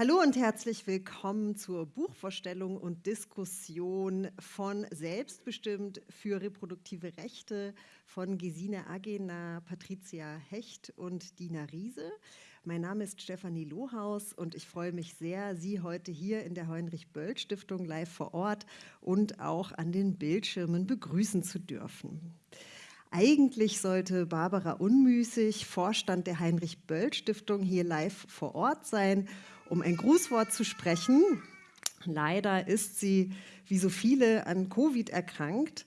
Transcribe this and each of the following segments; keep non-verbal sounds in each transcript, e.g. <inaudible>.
Hallo und herzlich willkommen zur Buchvorstellung und Diskussion von Selbstbestimmt für reproduktive Rechte von Gesine Agena, Patricia Hecht und Dina Riese. Mein Name ist Stefanie Lohaus und ich freue mich sehr, Sie heute hier in der Heinrich-Böll-Stiftung live vor Ort und auch an den Bildschirmen begrüßen zu dürfen. Eigentlich sollte Barbara Unmüßig, Vorstand der Heinrich-Böll-Stiftung, hier live vor Ort sein um ein Grußwort zu sprechen. Leider ist sie, wie so viele, an Covid erkrankt.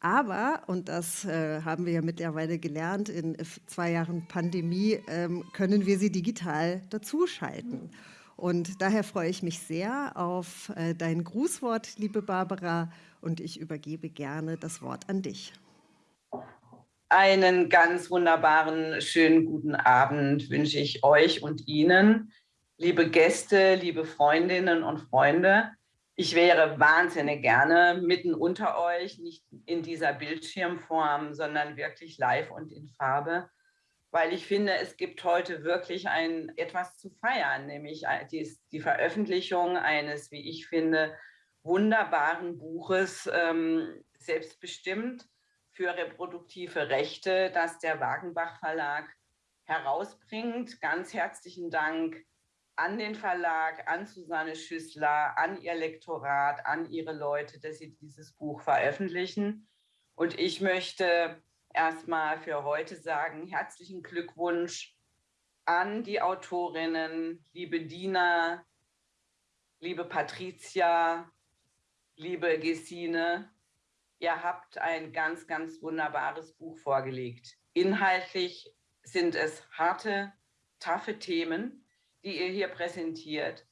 Aber, und das äh, haben wir ja mittlerweile gelernt, in zwei Jahren Pandemie ähm, können wir sie digital dazuschalten. Und daher freue ich mich sehr auf äh, dein Grußwort, liebe Barbara, und ich übergebe gerne das Wort an dich. Einen ganz wunderbaren, schönen guten Abend wünsche ich euch und Ihnen liebe Gäste, liebe Freundinnen und Freunde, ich wäre wahnsinnig gerne mitten unter euch, nicht in dieser Bildschirmform, sondern wirklich live und in Farbe, weil ich finde, es gibt heute wirklich ein etwas zu feiern, nämlich die, die Veröffentlichung eines, wie ich finde, wunderbaren Buches, ähm, selbstbestimmt für reproduktive Rechte, das der Wagenbach Verlag herausbringt. Ganz herzlichen Dank an den Verlag, an Susanne Schüssler, an ihr Lektorat, an ihre Leute, dass sie dieses Buch veröffentlichen. Und ich möchte erstmal für heute sagen, herzlichen Glückwunsch an die Autorinnen, liebe Dina, liebe Patricia, liebe Gesine. Ihr habt ein ganz, ganz wunderbares Buch vorgelegt. Inhaltlich sind es harte, taffe Themen, die ihr hier präsentiert.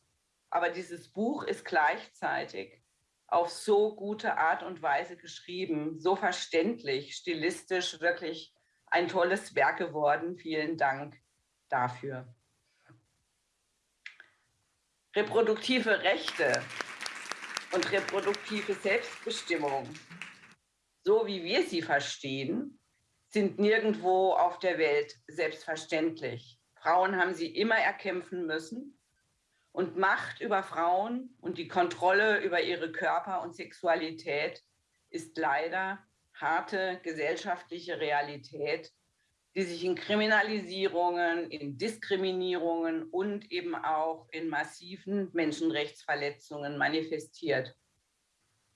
Aber dieses Buch ist gleichzeitig auf so gute Art und Weise geschrieben, so verständlich, stilistisch wirklich ein tolles Werk geworden. Vielen Dank dafür. Reproduktive Rechte und reproduktive Selbstbestimmung, so wie wir sie verstehen, sind nirgendwo auf der Welt selbstverständlich. Frauen haben sie immer erkämpfen müssen. Und Macht über Frauen und die Kontrolle über ihre Körper und Sexualität ist leider harte gesellschaftliche Realität, die sich in Kriminalisierungen, in Diskriminierungen und eben auch in massiven Menschenrechtsverletzungen manifestiert.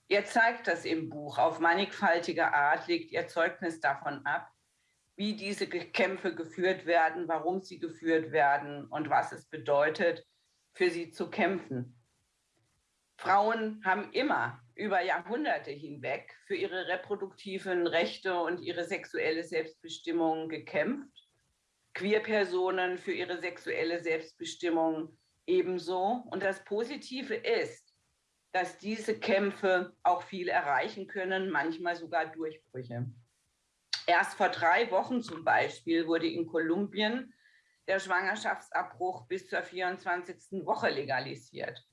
Ihr zeigt das im Buch. Auf mannigfaltige Art legt ihr Zeugnis davon ab, wie diese Kämpfe geführt werden, warum sie geführt werden und was es bedeutet, für sie zu kämpfen. Frauen haben immer über Jahrhunderte hinweg für ihre reproduktiven Rechte und ihre sexuelle Selbstbestimmung gekämpft. Queerpersonen für ihre sexuelle Selbstbestimmung ebenso. Und das Positive ist, dass diese Kämpfe auch viel erreichen können, manchmal sogar Durchbrüche. Erst vor drei Wochen zum Beispiel wurde in Kolumbien der Schwangerschaftsabbruch bis zur 24. Woche legalisiert.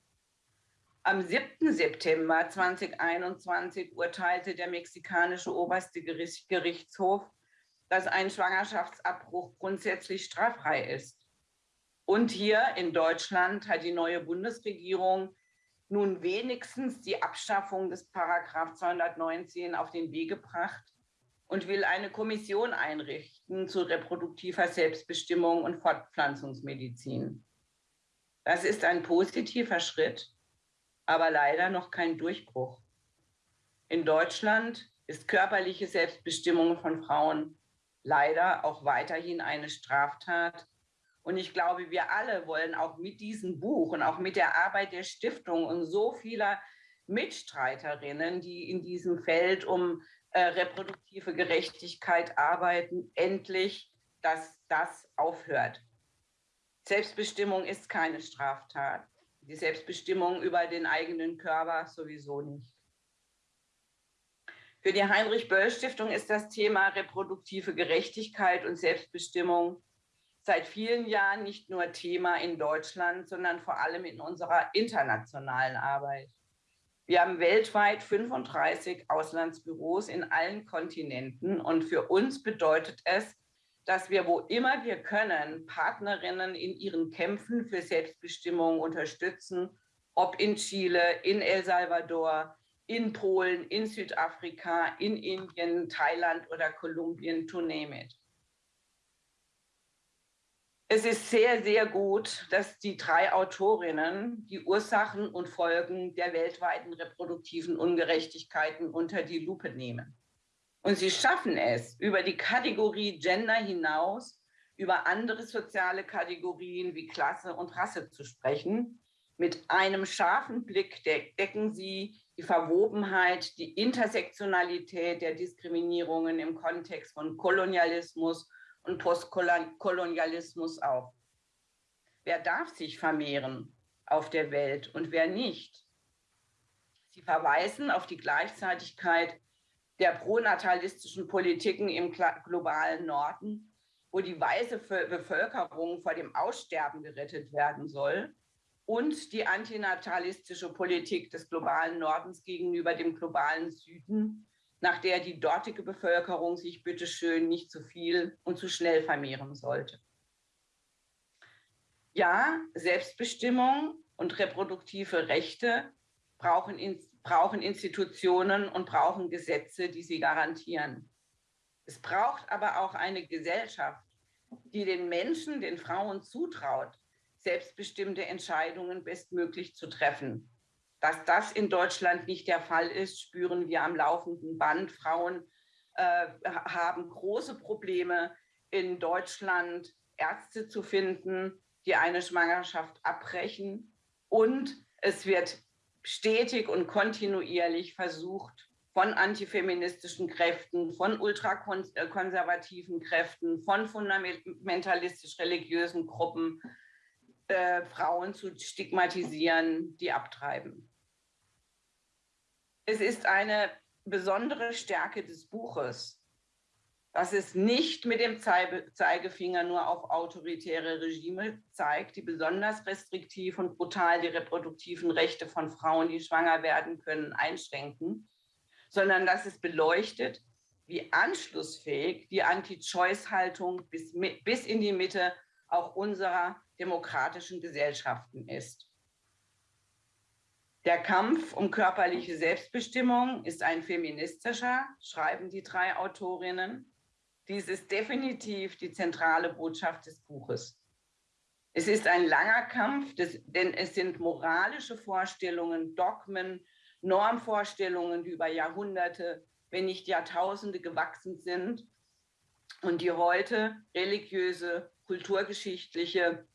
Am 7. September 2021 urteilte der mexikanische oberste Gerichtshof, dass ein Schwangerschaftsabbruch grundsätzlich straffrei ist. Und hier in Deutschland hat die neue Bundesregierung nun wenigstens die Abschaffung des Paragraph 219 auf den Weg gebracht, und will eine Kommission einrichten zu reproduktiver Selbstbestimmung und Fortpflanzungsmedizin. Das ist ein positiver Schritt, aber leider noch kein Durchbruch. In Deutschland ist körperliche Selbstbestimmung von Frauen leider auch weiterhin eine Straftat. Und ich glaube, wir alle wollen auch mit diesem Buch und auch mit der Arbeit der Stiftung und so vieler Mitstreiterinnen, die in diesem Feld um äh, reproduktive Gerechtigkeit arbeiten, endlich, dass das aufhört. Selbstbestimmung ist keine Straftat. Die Selbstbestimmung über den eigenen Körper sowieso nicht. Für die Heinrich-Böll-Stiftung ist das Thema reproduktive Gerechtigkeit und Selbstbestimmung seit vielen Jahren nicht nur Thema in Deutschland, sondern vor allem in unserer internationalen Arbeit. Wir haben weltweit 35 Auslandsbüros in allen Kontinenten und für uns bedeutet es, dass wir, wo immer wir können, Partnerinnen in ihren Kämpfen für Selbstbestimmung unterstützen, ob in Chile, in El Salvador, in Polen, in Südafrika, in Indien, Thailand oder Kolumbien, to name it. Es ist sehr, sehr gut, dass die drei Autorinnen die Ursachen und Folgen der weltweiten reproduktiven Ungerechtigkeiten unter die Lupe nehmen. Und sie schaffen es, über die Kategorie Gender hinaus, über andere soziale Kategorien wie Klasse und Rasse zu sprechen. Mit einem scharfen Blick decken sie die Verwobenheit, die Intersektionalität der Diskriminierungen im Kontext von Kolonialismus und Postkolonialismus auf. Wer darf sich vermehren auf der Welt und wer nicht? Sie verweisen auf die Gleichzeitigkeit der pronatalistischen Politiken im globalen Norden, wo die weiße Bevölkerung vor dem Aussterben gerettet werden soll und die antinatalistische Politik des globalen Nordens gegenüber dem globalen Süden, nach der die dortige Bevölkerung sich bitteschön nicht zu viel und zu schnell vermehren sollte. Ja, Selbstbestimmung und reproduktive Rechte brauchen, brauchen Institutionen und brauchen Gesetze, die sie garantieren. Es braucht aber auch eine Gesellschaft, die den Menschen, den Frauen zutraut, selbstbestimmte Entscheidungen bestmöglich zu treffen. Dass das in Deutschland nicht der Fall ist, spüren wir am laufenden Band. Frauen äh, haben große Probleme in Deutschland, Ärzte zu finden, die eine Schwangerschaft abbrechen. Und es wird stetig und kontinuierlich versucht, von antifeministischen Kräften, von ultrakonservativen Kräften, von fundamentalistisch-religiösen Gruppen äh, Frauen zu stigmatisieren, die abtreiben. Es ist eine besondere Stärke des Buches, dass es nicht mit dem Zeigefinger nur auf autoritäre Regime zeigt, die besonders restriktiv und brutal die reproduktiven Rechte von Frauen, die schwanger werden können, einschränken, sondern dass es beleuchtet, wie anschlussfähig die Anti-Choice-Haltung bis, bis in die Mitte auch unserer demokratischen Gesellschaften ist. Der Kampf um körperliche Selbstbestimmung ist ein feministischer, schreiben die drei Autorinnen. Dies ist definitiv die zentrale Botschaft des Buches. Es ist ein langer Kampf, denn es sind moralische Vorstellungen, Dogmen, Normvorstellungen, die über Jahrhunderte, wenn nicht Jahrtausende gewachsen sind und die heute religiöse, kulturgeschichtliche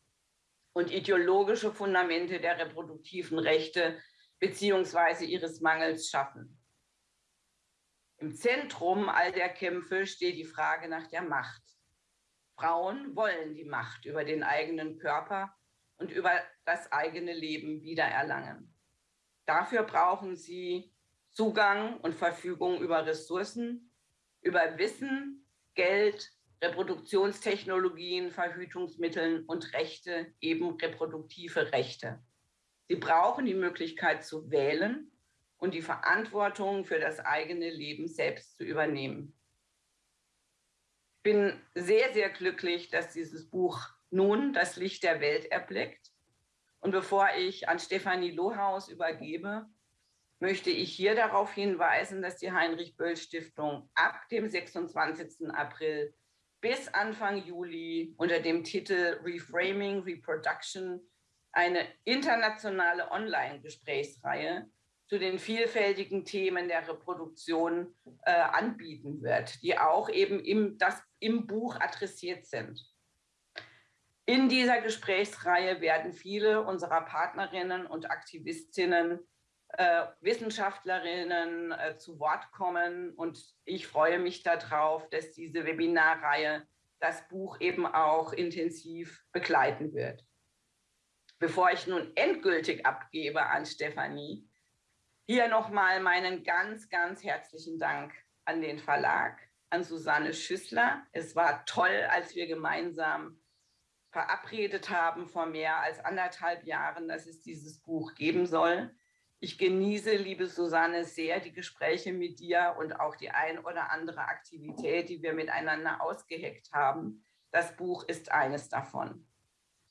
und ideologische Fundamente der reproduktiven Rechte beziehungsweise ihres Mangels schaffen. Im Zentrum all der Kämpfe steht die Frage nach der Macht. Frauen wollen die Macht über den eigenen Körper und über das eigene Leben wiedererlangen. Dafür brauchen sie Zugang und Verfügung über Ressourcen, über Wissen, Geld, Reproduktionstechnologien, Verhütungsmitteln und Rechte, eben reproduktive Rechte. Sie brauchen die Möglichkeit zu wählen und die Verantwortung für das eigene Leben selbst zu übernehmen. Ich bin sehr, sehr glücklich, dass dieses Buch nun das Licht der Welt erblickt. Und bevor ich an Stefanie Lohaus übergebe, möchte ich hier darauf hinweisen, dass die Heinrich-Böll-Stiftung ab dem 26. April bis Anfang Juli unter dem Titel Reframing Reproduction eine internationale Online-Gesprächsreihe zu den vielfältigen Themen der Reproduktion äh, anbieten wird, die auch eben im, das, im Buch adressiert sind. In dieser Gesprächsreihe werden viele unserer Partnerinnen und Aktivistinnen äh, Wissenschaftlerinnen äh, zu Wort kommen. Und ich freue mich darauf, dass diese Webinarreihe das Buch eben auch intensiv begleiten wird. Bevor ich nun endgültig abgebe an Stefanie, hier nochmal meinen ganz, ganz herzlichen Dank an den Verlag, an Susanne Schüssler. Es war toll, als wir gemeinsam verabredet haben vor mehr als anderthalb Jahren, dass es dieses Buch geben soll. Ich genieße, liebe Susanne, sehr die Gespräche mit dir und auch die ein oder andere Aktivität, die wir miteinander ausgeheckt haben. Das Buch ist eines davon.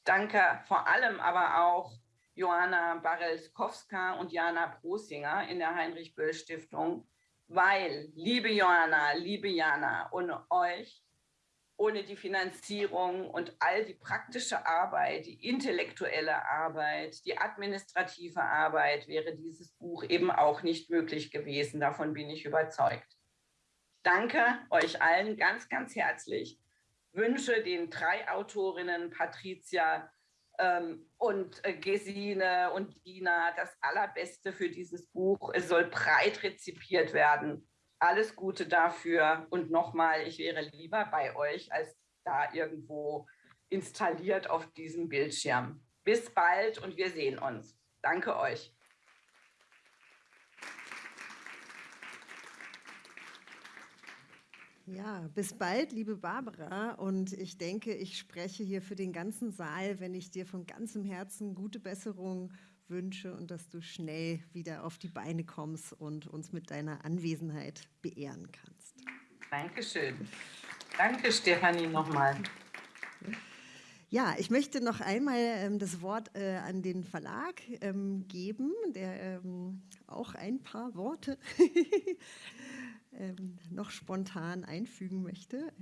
Danke vor allem aber auch Johanna Barelskowska und Jana Prosinger in der Heinrich-Böll-Stiftung, weil, liebe Johanna, liebe Jana, ohne euch, ohne die Finanzierung und all die praktische Arbeit, die intellektuelle Arbeit, die administrative Arbeit, wäre dieses Buch eben auch nicht möglich gewesen. Davon bin ich überzeugt. Danke euch allen ganz, ganz herzlich. Wünsche den drei Autorinnen, Patricia, ähm, und äh, Gesine und Dina das Allerbeste für dieses Buch. Es soll breit rezipiert werden. Alles Gute dafür. Und nochmal, ich wäre lieber bei euch als da irgendwo installiert auf diesem Bildschirm. Bis bald und wir sehen uns. Danke euch. Ja, bis bald, liebe Barbara. Und ich denke, ich spreche hier für den ganzen Saal, wenn ich dir von ganzem Herzen gute Besserung wünsche und dass du schnell wieder auf die Beine kommst und uns mit deiner Anwesenheit beehren kannst. Dankeschön. Danke, Stefanie, nochmal. Ja, ich möchte noch einmal ähm, das Wort äh, an den Verlag ähm, geben, der ähm, auch ein paar Worte <laughs> ähm, noch spontan einfügen möchte.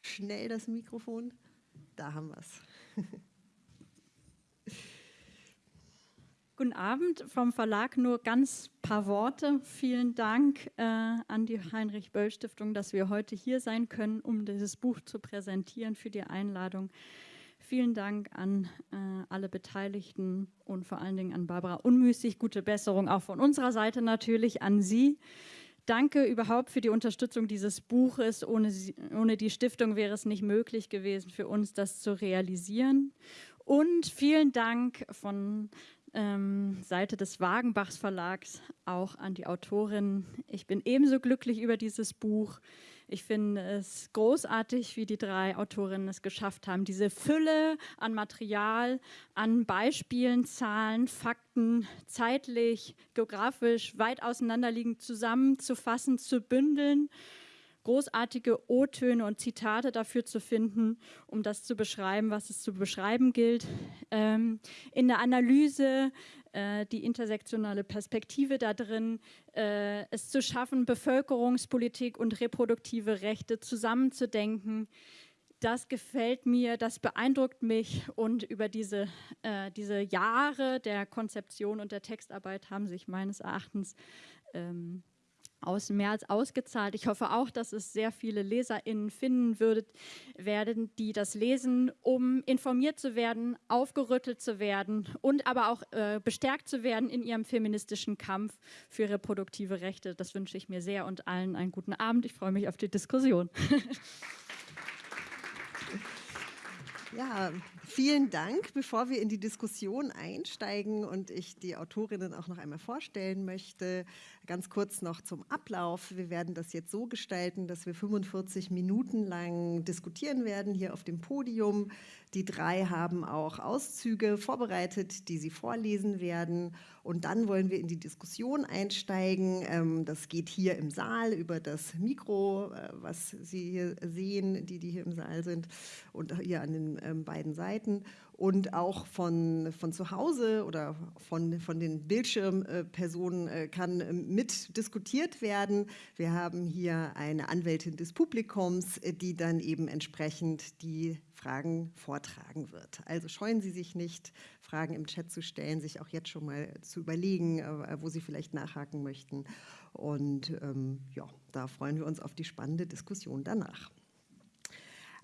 Schnell das Mikrofon. Da haben wir es. Guten Abend vom Verlag. Nur ganz paar Worte. Vielen Dank äh, an die Heinrich-Böll-Stiftung, dass wir heute hier sein können, um dieses Buch zu präsentieren, für die Einladung. Vielen Dank an äh, alle Beteiligten und vor allen Dingen an Barbara Unmüßig. Gute Besserung auch von unserer Seite natürlich an Sie. Danke überhaupt für die Unterstützung dieses Buches. Ohne, sie, ohne die Stiftung wäre es nicht möglich gewesen für uns, das zu realisieren. Und vielen Dank von ähm, Seite des Wagenbachs Verlags auch an die Autorin. Ich bin ebenso glücklich über dieses Buch. Ich finde es großartig, wie die drei Autorinnen es geschafft haben, diese Fülle an Material, an Beispielen, Zahlen, Fakten, zeitlich, geografisch weit auseinanderliegend zusammenzufassen, zu bündeln großartige O-Töne und Zitate dafür zu finden, um das zu beschreiben, was es zu beschreiben gilt. Ähm, in der Analyse äh, die intersektionale Perspektive da drin, äh, es zu schaffen, Bevölkerungspolitik und reproduktive Rechte zusammenzudenken. Das gefällt mir, das beeindruckt mich und über diese, äh, diese Jahre der Konzeption und der Textarbeit haben sich meines Erachtens ähm, aus als ausgezahlt. Ich hoffe auch, dass es sehr viele LeserInnen finden würdet, werden, die das lesen, um informiert zu werden, aufgerüttelt zu werden und aber auch äh, bestärkt zu werden in ihrem feministischen Kampf für reproduktive Rechte. Das wünsche ich mir sehr und allen einen guten Abend. Ich freue mich auf die Diskussion. <laughs> Ja, vielen Dank. Bevor wir in die Diskussion einsteigen und ich die Autorinnen auch noch einmal vorstellen möchte, ganz kurz noch zum Ablauf. Wir werden das jetzt so gestalten, dass wir 45 Minuten lang diskutieren werden hier auf dem Podium. Die drei haben auch Auszüge vorbereitet, die sie vorlesen werden. Und dann wollen wir in die Diskussion einsteigen. Ähm, das geht hier im Saal über das Mikro, äh, was Sie hier sehen, die, die hier im Saal sind und hier an den ähm, beiden Seiten und auch von, von zu Hause oder von, von den Bildschirmpersonen äh, kann äh, mit diskutiert werden. Wir haben hier eine Anwältin des Publikums, äh, die dann eben entsprechend die Fragen vortragen wird. Also scheuen Sie sich nicht, Fragen im Chat zu stellen, sich auch jetzt schon mal zu überlegen, wo Sie vielleicht nachhaken möchten. Und ähm, ja, da freuen wir uns auf die spannende Diskussion danach.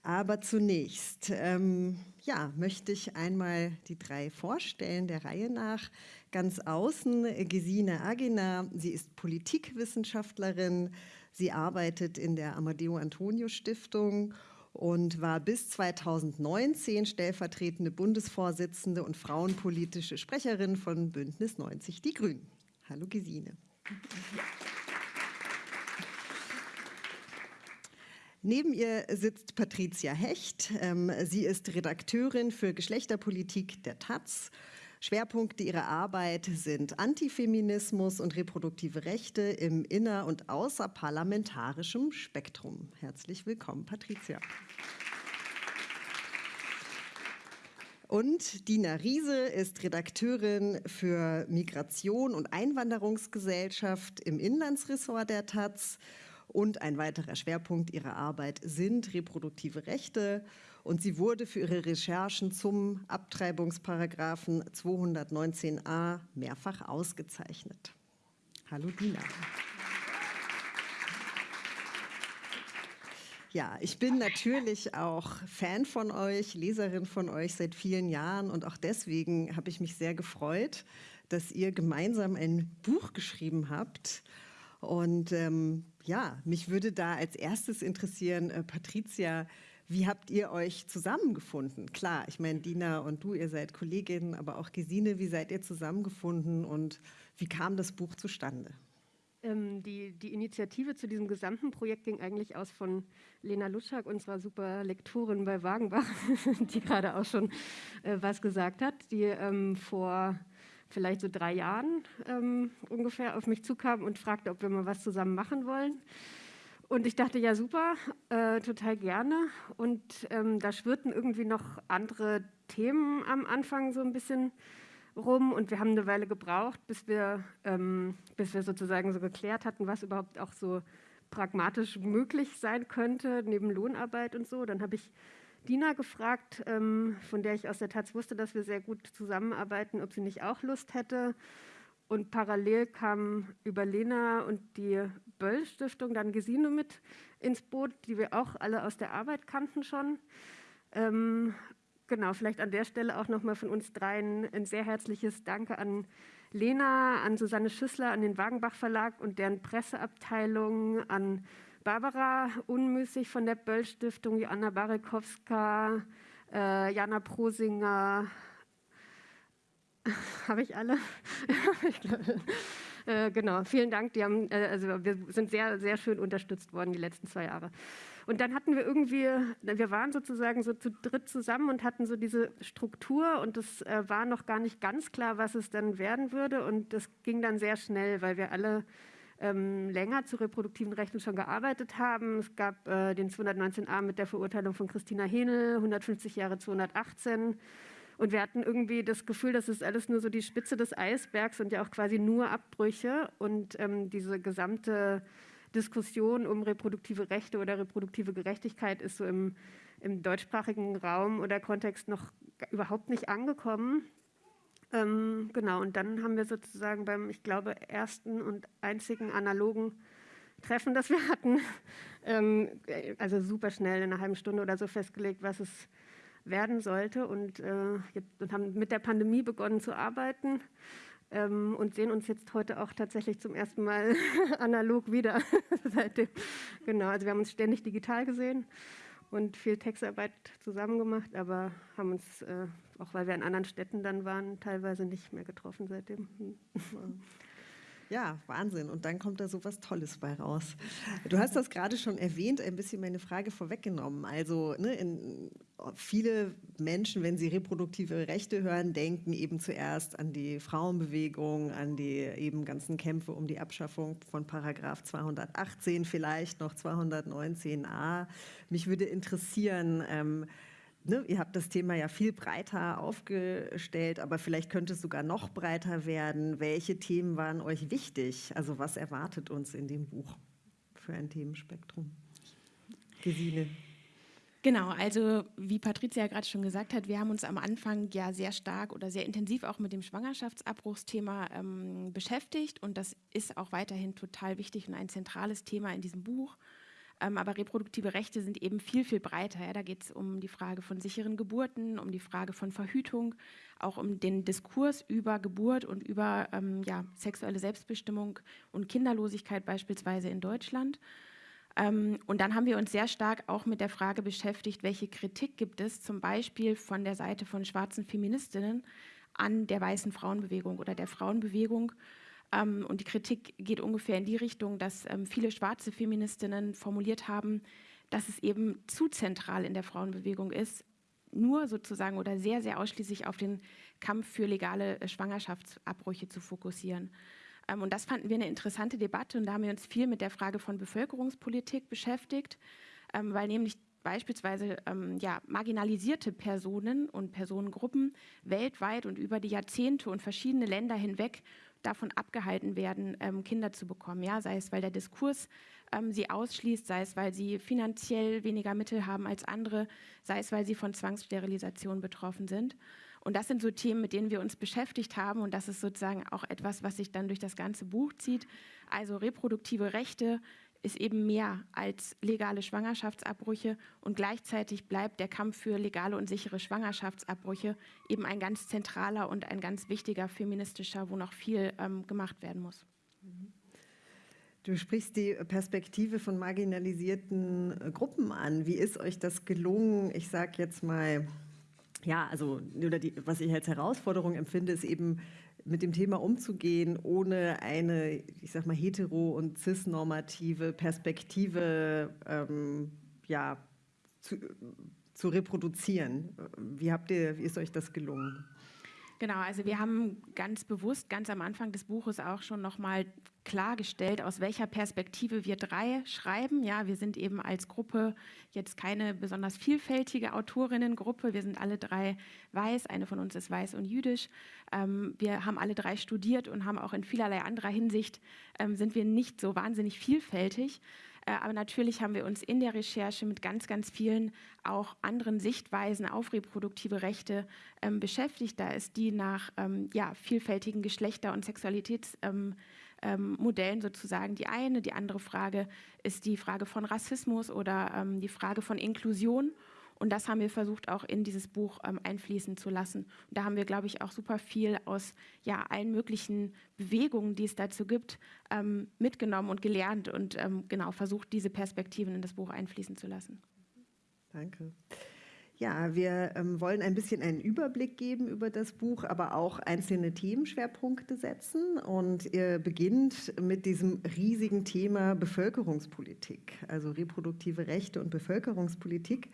Aber zunächst ähm, ja, möchte ich einmal die drei vorstellen, der Reihe nach. Ganz außen Gesine Agena, sie ist Politikwissenschaftlerin, sie arbeitet in der Amadeo Antonio Stiftung und war bis 2019 stellvertretende Bundesvorsitzende und frauenpolitische Sprecherin von Bündnis 90 Die Grünen. Hallo Gesine. <laughs> Neben ihr sitzt Patricia Hecht. Ähm, sie ist Redakteurin für Geschlechterpolitik der Taz, Schwerpunkte ihrer Arbeit sind Antifeminismus und reproduktive Rechte im inner- und außerparlamentarischem Spektrum. Herzlich willkommen, Patricia. Und Dina Riese ist Redakteurin für Migration und Einwanderungsgesellschaft im Inlandsressort der Taz. Und ein weiterer Schwerpunkt ihrer Arbeit sind reproduktive Rechte. Und sie wurde für ihre Recherchen zum Abtreibungsparagraphen 219a mehrfach ausgezeichnet. Hallo Dina. Ja, ich bin natürlich auch Fan von euch, Leserin von euch seit vielen Jahren und auch deswegen habe ich mich sehr gefreut, dass ihr gemeinsam ein Buch geschrieben habt. Und ähm, ja, mich würde da als erstes interessieren, äh, Patricia, wie habt ihr euch zusammengefunden? Klar, ich meine, Dina und du, ihr seid Kolleginnen, aber auch Gesine, wie seid ihr zusammengefunden und wie kam das Buch zustande? Ähm, die, die, Initiative zu diesem gesamten Projekt ging eigentlich aus von Lena Lutschak, unserer super Lektorin bei Wagenbach, <laughs> die gerade auch schon äh, was gesagt hat, die ähm, vor vielleicht so drei Jahren ähm, ungefähr auf mich zukam und fragte, ob wir mal was zusammen machen wollen. Und ich dachte, ja super, äh, total gerne. Und ähm, da schwirrten irgendwie noch andere Themen am Anfang so ein bisschen rum und wir haben eine Weile gebraucht, bis wir, ähm, bis wir sozusagen so geklärt hatten, was überhaupt auch so pragmatisch möglich sein könnte, neben Lohnarbeit und so. Dann habe ich Dina gefragt, ähm, von der ich aus der Taz wusste, dass wir sehr gut zusammenarbeiten, ob sie nicht auch Lust hätte. Und parallel kam über Lena und die Böll-Stiftung dann Gesine mit ins Boot, die wir auch alle aus der Arbeit kannten schon. Ähm, genau, vielleicht an der Stelle auch nochmal von uns dreien ein sehr herzliches Danke an Lena, an Susanne Schüssler, an den Wagenbach Verlag und deren Presseabteilung, an Barbara Unmüßig von der Böll Stiftung, Joanna Barekowska, äh, Jana Prosinger. <laughs> Habe ich alle? <laughs> äh, genau, vielen Dank. Die haben, äh, also wir sind sehr, sehr schön unterstützt worden die letzten zwei Jahre. Und dann hatten wir irgendwie, wir waren sozusagen so zu dritt zusammen und hatten so diese Struktur und es äh, war noch gar nicht ganz klar, was es dann werden würde. Und das ging dann sehr schnell, weil wir alle ähm, länger zu reproduktiven Rechten schon gearbeitet haben. Es gab äh, den 219a mit der Verurteilung von Christina Henel, 150 Jahre 218. Und wir hatten irgendwie das Gefühl, das ist alles nur so die Spitze des Eisbergs und ja auch quasi nur Abbrüche. Und ähm, diese gesamte Diskussion um reproduktive Rechte oder reproduktive Gerechtigkeit ist so im, im deutschsprachigen Raum oder Kontext noch überhaupt nicht angekommen. Ähm, genau, und dann haben wir sozusagen beim, ich glaube, ersten und einzigen analogen Treffen, das wir hatten, <laughs> ähm, also super schnell in einer halben Stunde oder so festgelegt, was es werden sollte und, äh, und haben mit der Pandemie begonnen zu arbeiten ähm, und sehen uns jetzt heute auch tatsächlich zum ersten Mal <laughs> analog wieder. <laughs> Seitdem. Genau, also wir haben uns ständig digital gesehen und viel Textarbeit zusammen gemacht, aber haben uns, äh, auch weil wir in anderen Städten dann waren, teilweise nicht mehr getroffen seitdem. Ja, Wahnsinn. Und dann kommt da so was Tolles bei raus. Du hast das gerade schon erwähnt, ein bisschen meine Frage vorweggenommen. Also ne, in, viele Menschen, wenn sie reproduktive Rechte hören, denken eben zuerst an die Frauenbewegung, an die eben ganzen Kämpfe um die Abschaffung von Paragraph 218, vielleicht noch 219a. Mich würde interessieren, ähm, ne, ihr habt das Thema ja viel breiter aufgestellt, aber vielleicht könnte es sogar noch breiter werden. Welche Themen waren euch wichtig? Also was erwartet uns in dem Buch für ein Themenspektrum? Gesine. Genau, also wie Patricia gerade schon gesagt hat, wir haben uns am Anfang ja sehr stark oder sehr intensiv auch mit dem Schwangerschaftsabbruchsthema ähm, beschäftigt und das ist auch weiterhin total wichtig und ein zentrales Thema in diesem Buch. Ähm, aber reproduktive Rechte sind eben viel, viel breiter. Ja. Da geht es um die Frage von sicheren Geburten, um die Frage von Verhütung, auch um den Diskurs über Geburt und über ähm, ja, sexuelle Selbstbestimmung und Kinderlosigkeit beispielsweise in Deutschland. Ähm, und dann haben wir uns sehr stark auch mit der Frage beschäftigt, welche Kritik gibt es zum Beispiel von der Seite von schwarzen Feministinnen an der weißen Frauenbewegung oder der Frauenbewegung. Ähm, und die Kritik geht ungefähr in die Richtung, dass ähm, viele schwarze Feministinnen formuliert haben, dass es eben zu zentral in der Frauenbewegung ist, nur sozusagen oder sehr, sehr ausschließlich auf den Kampf für legale äh, Schwangerschaftsabbrüche zu fokussieren. Ähm, und das fanden wir eine interessante Debatte und da haben wir uns viel mit der Frage von Bevölkerungspolitik beschäftigt, ähm, weil nämlich beispielsweise ähm, ja, marginalisierte Personen und Personengruppen weltweit und über die Jahrzehnte und verschiedene Länder hinweg davon abgehalten werden, ähm, Kinder zu bekommen. Ja? Sei es, weil der Diskurs ähm, sie ausschließt, sei es, weil sie finanziell weniger Mittel haben als andere, sei es, weil sie von Zwangssterilisation betroffen sind. Und das sind so Themen, mit denen wir uns beschäftigt haben. Und das ist sozusagen auch etwas, was sich dann durch das ganze Buch zieht. Also reproduktive Rechte ist eben mehr als legale Schwangerschaftsabbrüche. Und gleichzeitig bleibt der Kampf für legale und sichere Schwangerschaftsabbrüche eben ein ganz zentraler und ein ganz wichtiger feministischer, wo noch viel ähm, gemacht werden muss. Du sprichst die Perspektive von marginalisierten äh, Gruppen an. Wie ist euch das gelungen? Ich sage jetzt mal, ja, also oder die, was ich als Herausforderung empfinde, ist eben mit dem Thema umzugehen, ohne eine, ich sag mal, hetero- und cisnormative Perspektive ähm, ja, zu, zu reproduzieren. Wie habt ihr, wie ist euch das gelungen? Genau, also wir haben ganz bewusst ganz am Anfang des Buches auch schon nochmal klargestellt, aus welcher Perspektive wir drei schreiben. Ja, wir sind eben als Gruppe jetzt keine besonders vielfältige Autorinnengruppe. Wir sind alle drei weiß. Eine von uns ist weiß und jüdisch. Ähm, wir haben alle drei studiert und haben auch in vielerlei anderer Hinsicht ähm, sind wir nicht so wahnsinnig vielfältig. Äh, aber natürlich haben wir uns in der Recherche mit ganz, ganz vielen auch anderen Sichtweisen auf reproduktive Rechte ähm, beschäftigt. Da ist die nach ähm, ja, vielfältigen Geschlechter- und Sexualitätsmodellen ähm, sozusagen die eine. Die andere Frage ist die Frage von Rassismus oder ähm, die Frage von Inklusion. Und das haben wir versucht auch in dieses Buch ähm, einfließen zu lassen. Und da haben wir, glaube ich, auch super viel aus ja, allen möglichen Bewegungen, die es dazu gibt, ähm, mitgenommen und gelernt und ähm, genau versucht, diese Perspektiven in das Buch einfließen zu lassen. Danke. Ja, wir ähm, wollen ein bisschen einen Überblick geben über das Buch, aber auch einzelne Themenschwerpunkte setzen. Und ihr beginnt mit diesem riesigen Thema Bevölkerungspolitik, also reproduktive Rechte und Bevölkerungspolitik.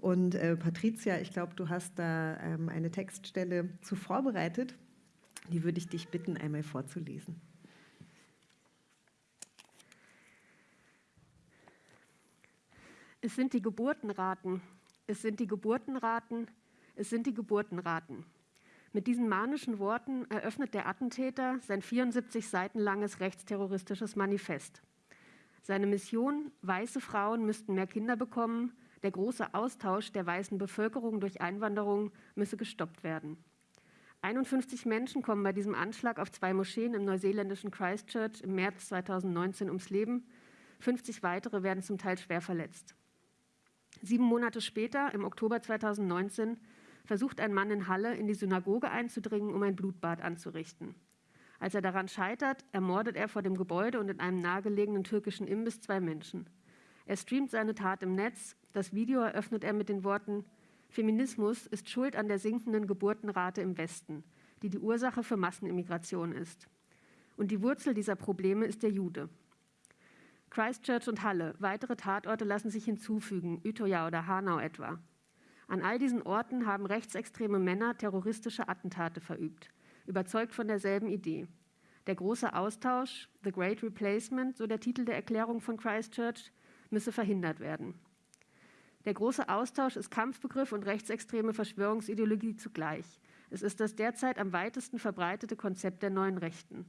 Und äh, Patricia, ich glaube, du hast da ähm, eine Textstelle zu vorbereitet. Die würde ich dich bitten, einmal vorzulesen. Es sind die Geburtenraten. Es sind die Geburtenraten. Es sind die Geburtenraten. Mit diesen manischen Worten eröffnet der Attentäter sein 74 Seiten langes rechtsterroristisches Manifest. Seine Mission, weiße Frauen müssten mehr Kinder bekommen, der große Austausch der weißen Bevölkerung durch Einwanderung müsse gestoppt werden. 51 Menschen kommen bei diesem Anschlag auf zwei Moscheen im neuseeländischen Christchurch im März 2019 ums Leben. 50 weitere werden zum Teil schwer verletzt. Sieben Monate später, im Oktober 2019, versucht ein Mann in Halle in die Synagoge einzudringen, um ein Blutbad anzurichten. Als er daran scheitert, ermordet er vor dem Gebäude und in einem nahegelegenen türkischen Imbiss zwei Menschen. Er streamt seine Tat im Netz. Das Video eröffnet er mit den Worten, Feminismus ist schuld an der sinkenden Geburtenrate im Westen, die die Ursache für Massenimmigration ist. Und die Wurzel dieser Probleme ist der Jude. Christchurch und Halle, weitere Tatorte lassen sich hinzufügen, Utøya oder Hanau etwa. An all diesen Orten haben rechtsextreme Männer terroristische Attentate verübt, überzeugt von derselben Idee. Der große Austausch, The Great Replacement, so der Titel der Erklärung von Christchurch, müsse verhindert werden. Der große Austausch ist Kampfbegriff und rechtsextreme Verschwörungsideologie zugleich. Es ist das derzeit am weitesten verbreitete Konzept der neuen Rechten.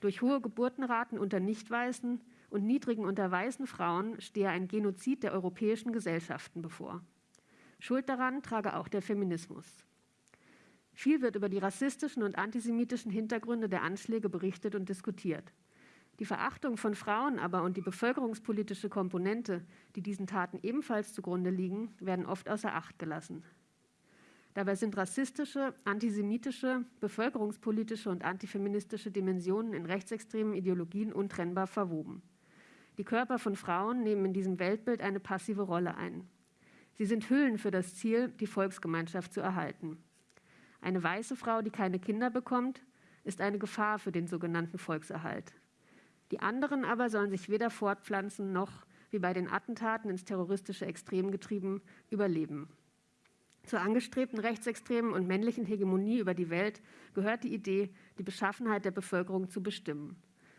Durch hohe Geburtenraten unter Nichtweißen und niedrigen unter weißen Frauen stehe ein Genozid der europäischen Gesellschaften bevor. Schuld daran trage auch der Feminismus. Viel wird über die rassistischen und antisemitischen Hintergründe der Anschläge berichtet und diskutiert. Die Verachtung von Frauen aber und die bevölkerungspolitische Komponente, die diesen Taten ebenfalls zugrunde liegen, werden oft außer Acht gelassen. Dabei sind rassistische, antisemitische, bevölkerungspolitische und antifeministische Dimensionen in rechtsextremen Ideologien untrennbar verwoben. Die Körper von Frauen nehmen in diesem Weltbild eine passive Rolle ein. Sie sind Hüllen für das Ziel, die Volksgemeinschaft zu erhalten. Eine weiße Frau, die keine Kinder bekommt, ist eine Gefahr für den sogenannten Volkserhalt. Die anderen aber sollen sich weder fortpflanzen noch, wie bei den Attentaten ins terroristische Extrem getrieben, überleben. Zur angestrebten rechtsextremen und männlichen Hegemonie über die Welt gehört die Idee, die Beschaffenheit der Bevölkerung zu bestimmen.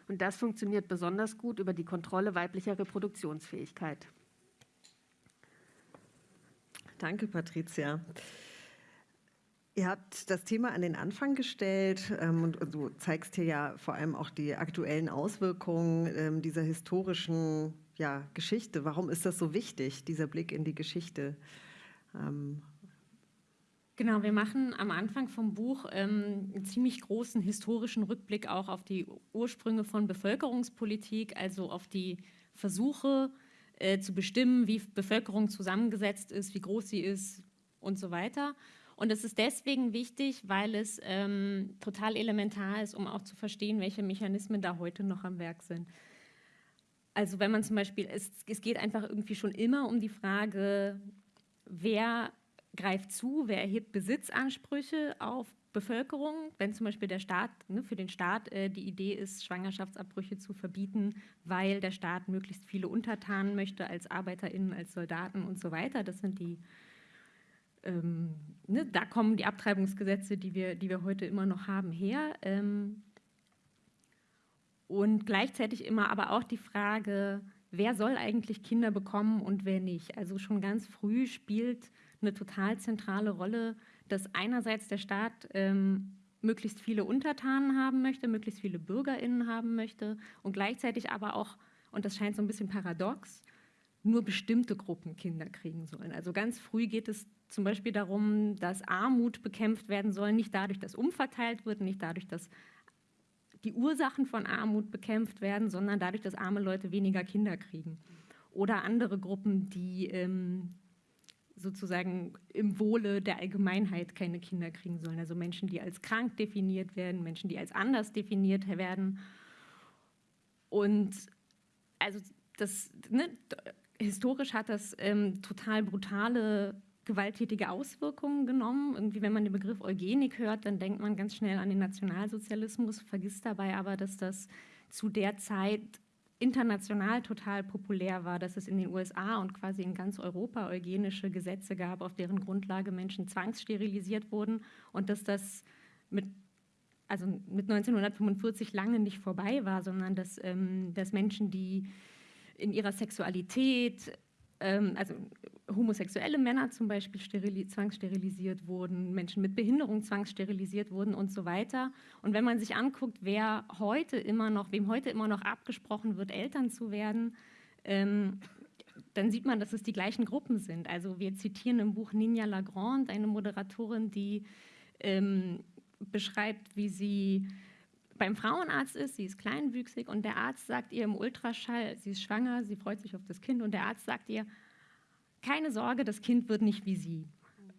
Und das funktioniert besonders gut über die Kontrolle weiblicher Reproduktionsfähigkeit. Danke, Patricia. Ihr habt das Thema an den Anfang gestellt ähm, und du zeigst hier ja vor allem auch die aktuellen Auswirkungen ähm, dieser historischen ja, Geschichte. Warum ist das so wichtig, dieser Blick in die Geschichte? Ähm, Genau, wir machen am Anfang vom Buch ähm, einen ziemlich großen historischen Rückblick auch auf die Ursprünge von Bevölkerungspolitik, also auf die Versuche äh, zu bestimmen, wie Bevölkerung zusammengesetzt ist, wie groß sie ist und so weiter. Und es ist deswegen wichtig, weil es ähm, total elementar ist, um auch zu verstehen, welche Mechanismen da heute noch am Werk sind. Also wenn man zum Beispiel, es, es geht einfach irgendwie schon immer um die Frage, wer greift zu, wer erhebt Besitzansprüche auf Bevölkerung, wenn zum Beispiel der Staat, ne, für den Staat äh, die Idee ist, Schwangerschaftsabbrüche zu verbieten, weil der Staat möglichst viele Untertanen möchte als ArbeiterInnen, als Soldaten und so weiter. Das sind die, ähm, ne, da kommen die Abtreibungsgesetze, die wir, die wir heute immer noch haben, her. Ähm, und gleichzeitig immer aber auch die Frage, wer soll eigentlich Kinder bekommen und wer nicht. Also schon ganz früh spielt eine total zentrale Rolle, dass einerseits der Staat ähm, möglichst viele Untertanen haben möchte, möglichst viele BürgerInnen haben möchte und gleichzeitig aber auch, und das scheint so ein bisschen paradox, nur bestimmte Gruppen Kinder kriegen sollen. Also ganz früh geht es zum Beispiel darum, dass Armut bekämpft werden soll, nicht dadurch, dass umverteilt wird, nicht dadurch, dass die Ursachen von Armut bekämpft werden, sondern dadurch, dass arme Leute weniger Kinder kriegen. Oder andere Gruppen, die ähm, sozusagen im Wohle der Allgemeinheit keine Kinder kriegen sollen. Also Menschen, die als krank definiert werden, Menschen, die als anders definiert werden. Und also das, ne, historisch hat das ähm, total brutale, gewalttätige Auswirkungen genommen. Irgendwie, wenn man den Begriff Eugenik hört, dann denkt man ganz schnell an den Nationalsozialismus, vergisst dabei aber, dass das zu der Zeit international total populär war, dass es in den USA und quasi in ganz Europa eugenische Gesetze gab, auf deren Grundlage Menschen zwangssterilisiert wurden und dass das mit, also mit 1945 lange nicht vorbei war, sondern dass, ähm, dass Menschen, die in ihrer Sexualität ähm, also homosexuelle Männer zum Beispiel zwangssterilisiert wurden, Menschen mit Behinderung zwangssterilisiert wurden und so weiter. Und wenn man sich anguckt, wer heute immer noch, wem heute immer noch abgesprochen wird, Eltern zu werden, ähm, dann sieht man, dass es die gleichen Gruppen sind. Also wir zitieren im Buch Ninja Lagrande, eine Moderatorin, die ähm, beschreibt, wie sie beim Frauenarzt ist, sie ist kleinwüchsig und der Arzt sagt ihr im Ultraschall, sie ist schwanger, sie freut sich auf das Kind und der Arzt sagt ihr, keine Sorge, das Kind wird nicht wie sie.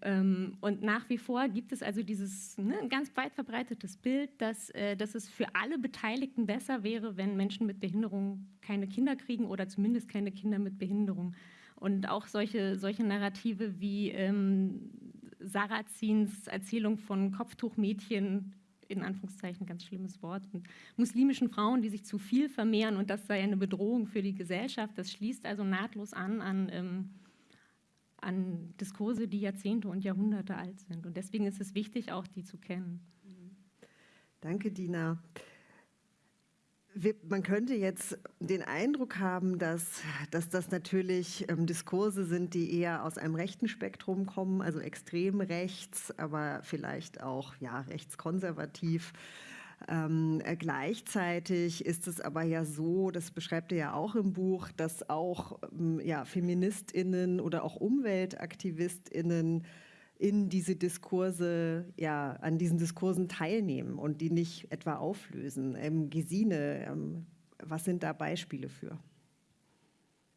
Ähm, und nach wie vor gibt es also dieses ne, ganz weit verbreitetes Bild, dass, äh, dass es für alle Beteiligten besser wäre, wenn Menschen mit Behinderung keine Kinder kriegen oder zumindest keine Kinder mit Behinderung. Und auch solche, solche Narrative wie ähm, Sarazins Erzählung von Kopftuchmädchen in Anführungszeichen ganz schlimmes Wort, und muslimischen Frauen, die sich zu viel vermehren und das sei eine Bedrohung für die Gesellschaft. Das schließt also nahtlos an an, ähm, an Diskurse, die Jahrzehnte und Jahrhunderte alt sind. Und deswegen ist es wichtig, auch die zu kennen. Danke, Dina man könnte jetzt den Eindruck haben, dass, dass das natürlich ähm, Diskurse sind, die eher aus einem rechten Spektrum kommen, also extrem rechts, aber vielleicht auch ja, rechtskonservativ. Ähm, äh, gleichzeitig ist es aber ja so, das beschreibt ihr ja auch im Buch, dass auch ähm, ja, Feministinnen oder auch Umweltaktivistinnen in diese Diskurse, ja, an diesen Diskursen teilnehmen und die nicht etwa auflösen. Ähm, Gesine, ähm, was sind da Beispiele für?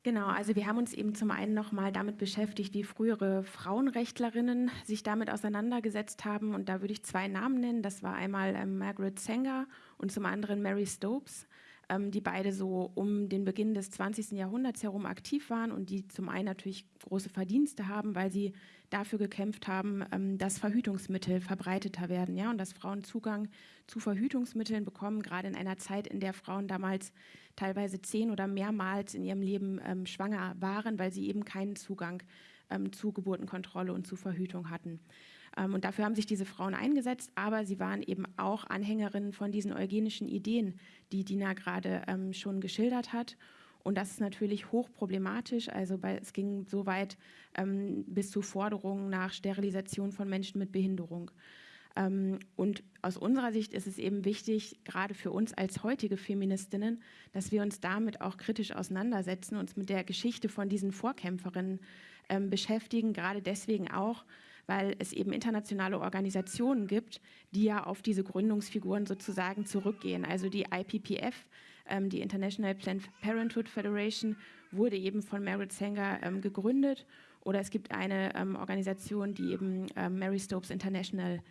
Genau, also wir haben uns eben zum einen nochmal damit beschäftigt, wie frühere Frauenrechtlerinnen sich damit auseinandergesetzt haben. Und da würde ich zwei Namen nennen. Das war einmal ähm, Margaret Sanger und zum anderen Mary Stopes ähm, die beide so um den Beginn des 20. Jahrhunderts herum aktiv waren und die zum einen natürlich große Verdienste haben, weil sie dafür gekämpft haben, ähm, dass Verhütungsmittel verbreiteter werden ja, und dass Frauen Zugang zu Verhütungsmitteln bekommen, gerade in einer Zeit, in der Frauen damals teilweise zehn oder mehrmals in ihrem Leben ähm, schwanger waren, weil sie eben keinen Zugang ähm, zu Geburtenkontrolle und zu Verhütung hatten. Ähm, und dafür haben sich diese Frauen eingesetzt, aber sie waren eben auch Anhängerinnen von diesen eugenischen Ideen, die Dina gerade ähm, schon geschildert hat. Und das ist natürlich hochproblematisch. Also bei, es ging so weit ähm, bis zu Forderungen nach Sterilisation von Menschen mit Behinderung. Ähm, und aus unserer Sicht ist es eben wichtig, gerade für uns als heutige Feministinnen, dass wir uns damit auch kritisch auseinandersetzen, uns mit der Geschichte von diesen Vorkämpferinnen ähm, beschäftigen, gerade deswegen auch, weil es eben internationale Organisationen gibt, die ja auf diese Gründungsfiguren sozusagen zurückgehen. Also die IPPF, ähm, die International Planned Parenthood Federation, wurde eben von Merit Sanger ähm, gegründet. Oder es gibt eine ähm, Organisation, die eben ähm, Mary Stopes International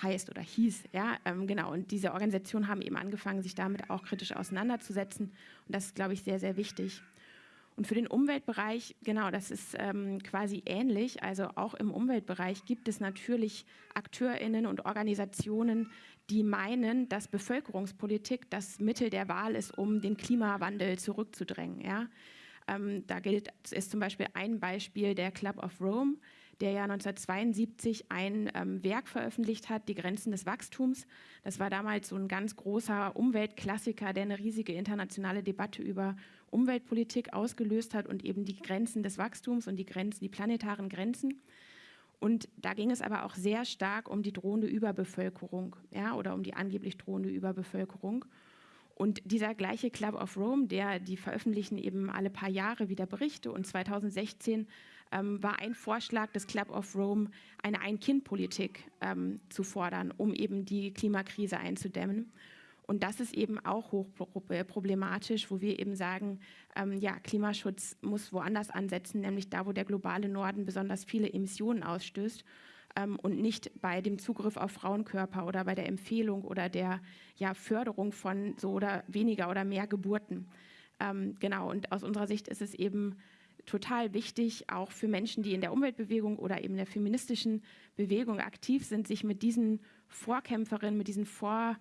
heißt oder hieß. Ja, ähm, genau. Und diese Organisationen haben eben angefangen, sich damit auch kritisch auseinanderzusetzen. Und das ist, glaube ich, sehr, sehr wichtig. Und für den Umweltbereich, genau, das ist ähm, quasi ähnlich. Also auch im Umweltbereich gibt es natürlich AkteurInnen und Organisationen, die meinen, dass Bevölkerungspolitik das Mittel der Wahl ist, um den Klimawandel zurückzudrängen. Ja? Ähm, da gilt, ist zum Beispiel ein Beispiel der Club of Rome, der ja 1972 ein ähm, Werk veröffentlicht hat, Die Grenzen des Wachstums. Das war damals so ein ganz großer Umweltklassiker, der eine riesige internationale Debatte über Umweltpolitik ausgelöst hat und eben die Grenzen des Wachstums und die Grenzen, die planetaren Grenzen. Und da ging es aber auch sehr stark um die drohende Überbevölkerung, ja, oder um die angeblich drohende Überbevölkerung. Und dieser gleiche Club of Rome, der, die veröffentlichen eben alle paar Jahre wieder Berichte und 2016 ähm, war ein Vorschlag des Club of Rome, eine Ein-Kind-Politik ähm, zu fordern, um eben die Klimakrise einzudämmen. Und das ist eben auch hochproblematisch, wo wir eben sagen, ähm, ja, Klimaschutz muss woanders ansetzen, nämlich da, wo der globale Norden besonders viele Emissionen ausstößt ähm, und nicht bei dem Zugriff auf Frauenkörper oder bei der Empfehlung oder der ja, Förderung von so oder weniger oder mehr Geburten. Ähm, genau, und aus unserer Sicht ist es eben total wichtig, auch für Menschen, die in der Umweltbewegung oder eben der feministischen Bewegung aktiv sind, sich mit diesen Vorkämpferinnen, mit diesen Vor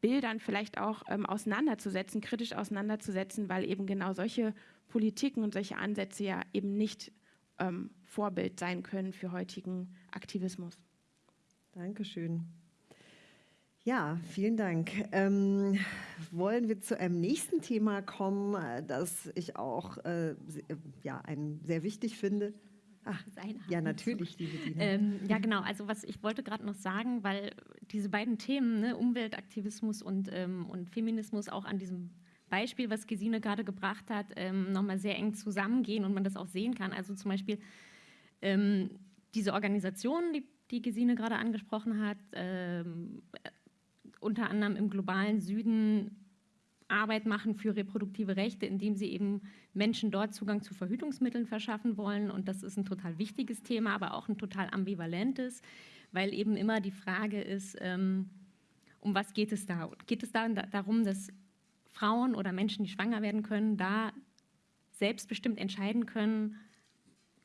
Bildern vielleicht auch ähm, auseinanderzusetzen, kritisch auseinanderzusetzen, weil eben genau solche Politiken und solche Ansätze ja eben nicht ähm, Vorbild sein können für heutigen Aktivismus. Dankeschön. Ja, vielen Dank. Ähm, wollen wir zu einem nächsten Thema kommen, äh, das ich auch äh, ja, ein, sehr wichtig finde? Ach, ja, natürlich, liebe Dina. Ähm, ja, genau. Also was ich wollte gerade noch sagen, weil diese beiden Themen, ne, Umweltaktivismus und, ähm, und Feminismus, auch an diesem Beispiel, was Gesine gerade gebracht hat, ähm, nochmal sehr eng zusammengehen und man das auch sehen kann. Also zum Beispiel ähm, diese Organisation, die, die Gesine gerade angesprochen hat, ähm, unter anderem im globalen Süden Arbeit machen für reproduktive Rechte, indem sie eben Menschen dort Zugang zu Verhütungsmitteln verschaffen wollen. Und das ist ein total wichtiges Thema, aber auch ein total ambivalentes, weil eben immer die Frage ist, ähm, um was geht es da? Geht es da darum, dass Frauen oder Menschen, die schwanger werden können, da selbstbestimmt entscheiden können,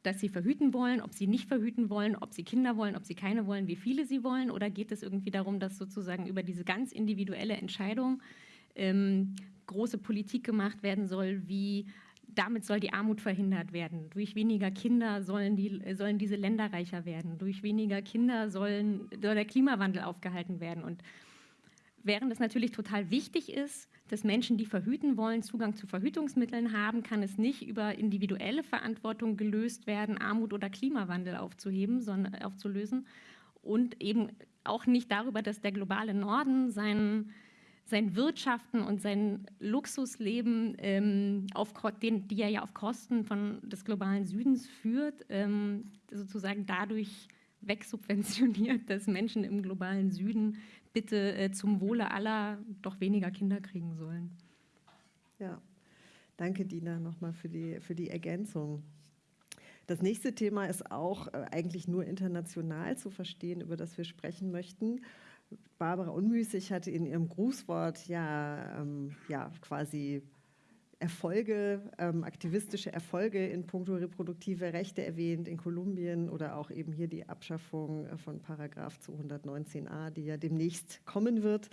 dass sie verhüten wollen, ob sie nicht verhüten wollen, ob sie Kinder wollen, ob sie keine wollen, wie viele sie wollen? Oder geht es irgendwie darum, dass sozusagen über diese ganz individuelle Entscheidung ähm, große Politik gemacht werden soll, wie damit soll die Armut verhindert werden. Durch weniger Kinder sollen, die, sollen diese Länder reicher werden. Durch weniger Kinder sollen, soll der Klimawandel aufgehalten werden. Und während es natürlich total wichtig ist, dass Menschen, die verhüten wollen, Zugang zu Verhütungsmitteln haben, kann es nicht über individuelle Verantwortung gelöst werden, Armut oder Klimawandel aufzuheben, sondern aufzulösen. Und eben auch nicht darüber, dass der globale Norden seinen sein Wirtschaften und sein Luxusleben, ähm, auf, den, die er ja auf Kosten von des globalen Südens führt, ähm, sozusagen dadurch wegsubventioniert, <laughs> dass Menschen im globalen Süden bitte äh, zum Wohle aller doch weniger Kinder kriegen sollen. Ja, danke Dina nochmal für die, für die Ergänzung. Das nächste Thema ist auch äh, eigentlich nur international zu verstehen, über das wir sprechen möchten. Barbara Unmüßig hatte in ihrem Grußwort ja, ähm, ja quasi Erfolge, ähm, aktivistische Erfolge in puncto reproduktive Rechte erwähnt, in Kolumbien oder auch eben hier die Abschaffung äh, von Paragraph 219a, die ja demnächst kommen wird.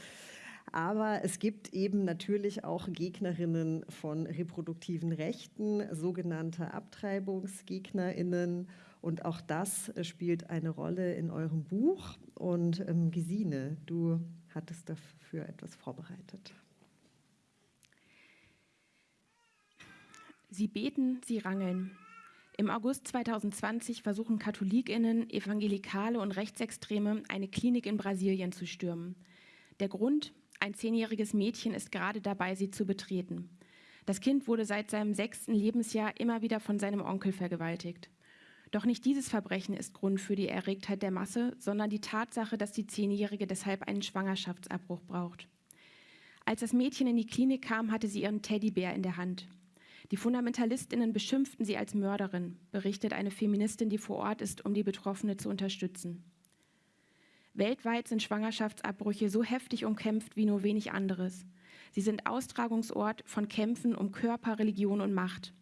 Aber es gibt eben natürlich auch Gegnerinnen von reproduktiven Rechten, sogenannte Abtreibungsgegnerinnen Und auch das äh, spielt eine Rolle in eurem Buch. Und ähm, Gesine, du hattest dafür etwas vorbereitet. Sie beten, sie rangeln. Im August 2020 versuchen Katholikinnen, Evangelikale und Rechtsextreme eine Klinik in Brasilien zu stürmen. Der Grund, ein zehnjähriges Mädchen ist gerade dabei, sie zu betreten. Das Kind wurde seit seinem sechsten Lebensjahr immer wieder von seinem Onkel vergewaltigt. Doch nicht dieses Verbrechen ist Grund für die Erregtheit der Masse, sondern die Tatsache, dass die Zehnjährige deshalb einen Schwangerschaftsabbruch braucht. Als das Mädchen in die Klinik kam, hatte sie ihren Teddybär in der Hand. Die Fundamentalistinnen beschimpften sie als Mörderin, berichtet eine Feministin, die vor Ort ist, um die Betroffene zu unterstützen. Weltweit sind Schwangerschaftsabbrüche so heftig umkämpft wie nur wenig anderes. Sie sind Austragungsort von Kämpfen um Körper, Religion und Macht.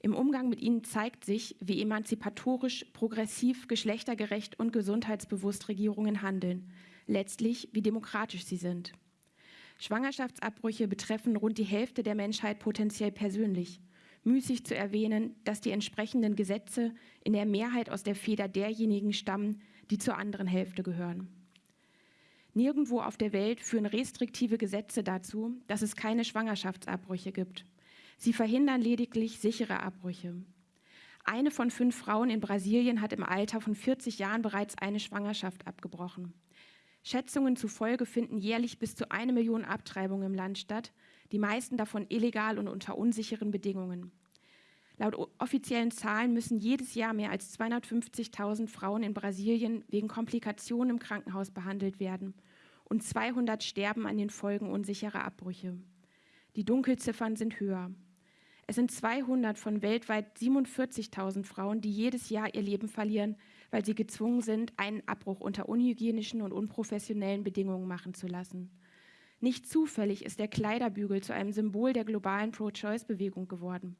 Im Umgang mit ihnen zeigt sich, wie emanzipatorisch, progressiv, geschlechtergerecht und gesundheitsbewusst Regierungen handeln, letztlich wie demokratisch sie sind. Schwangerschaftsabbrüche betreffen rund die Hälfte der Menschheit potenziell persönlich. Müßig zu erwähnen, dass die entsprechenden Gesetze in der Mehrheit aus der Feder derjenigen stammen, die zur anderen Hälfte gehören. Nirgendwo auf der Welt führen restriktive Gesetze dazu, dass es keine Schwangerschaftsabbrüche gibt. Sie verhindern lediglich sichere Abbrüche. Eine von fünf Frauen in Brasilien hat im Alter von 40 Jahren bereits eine Schwangerschaft abgebrochen. Schätzungen zufolge finden jährlich bis zu eine Million Abtreibungen im Land statt, die meisten davon illegal und unter unsicheren Bedingungen. Laut offiziellen Zahlen müssen jedes Jahr mehr als 250.000 Frauen in Brasilien wegen Komplikationen im Krankenhaus behandelt werden und 200 sterben an den Folgen unsicherer Abbrüche. Die Dunkelziffern sind höher. Es sind 200 von weltweit 47.000 Frauen, die jedes Jahr ihr Leben verlieren, weil sie gezwungen sind, einen Abbruch unter unhygienischen und unprofessionellen Bedingungen machen zu lassen. Nicht zufällig ist der Kleiderbügel zu einem Symbol der globalen Pro-Choice-Bewegung geworden.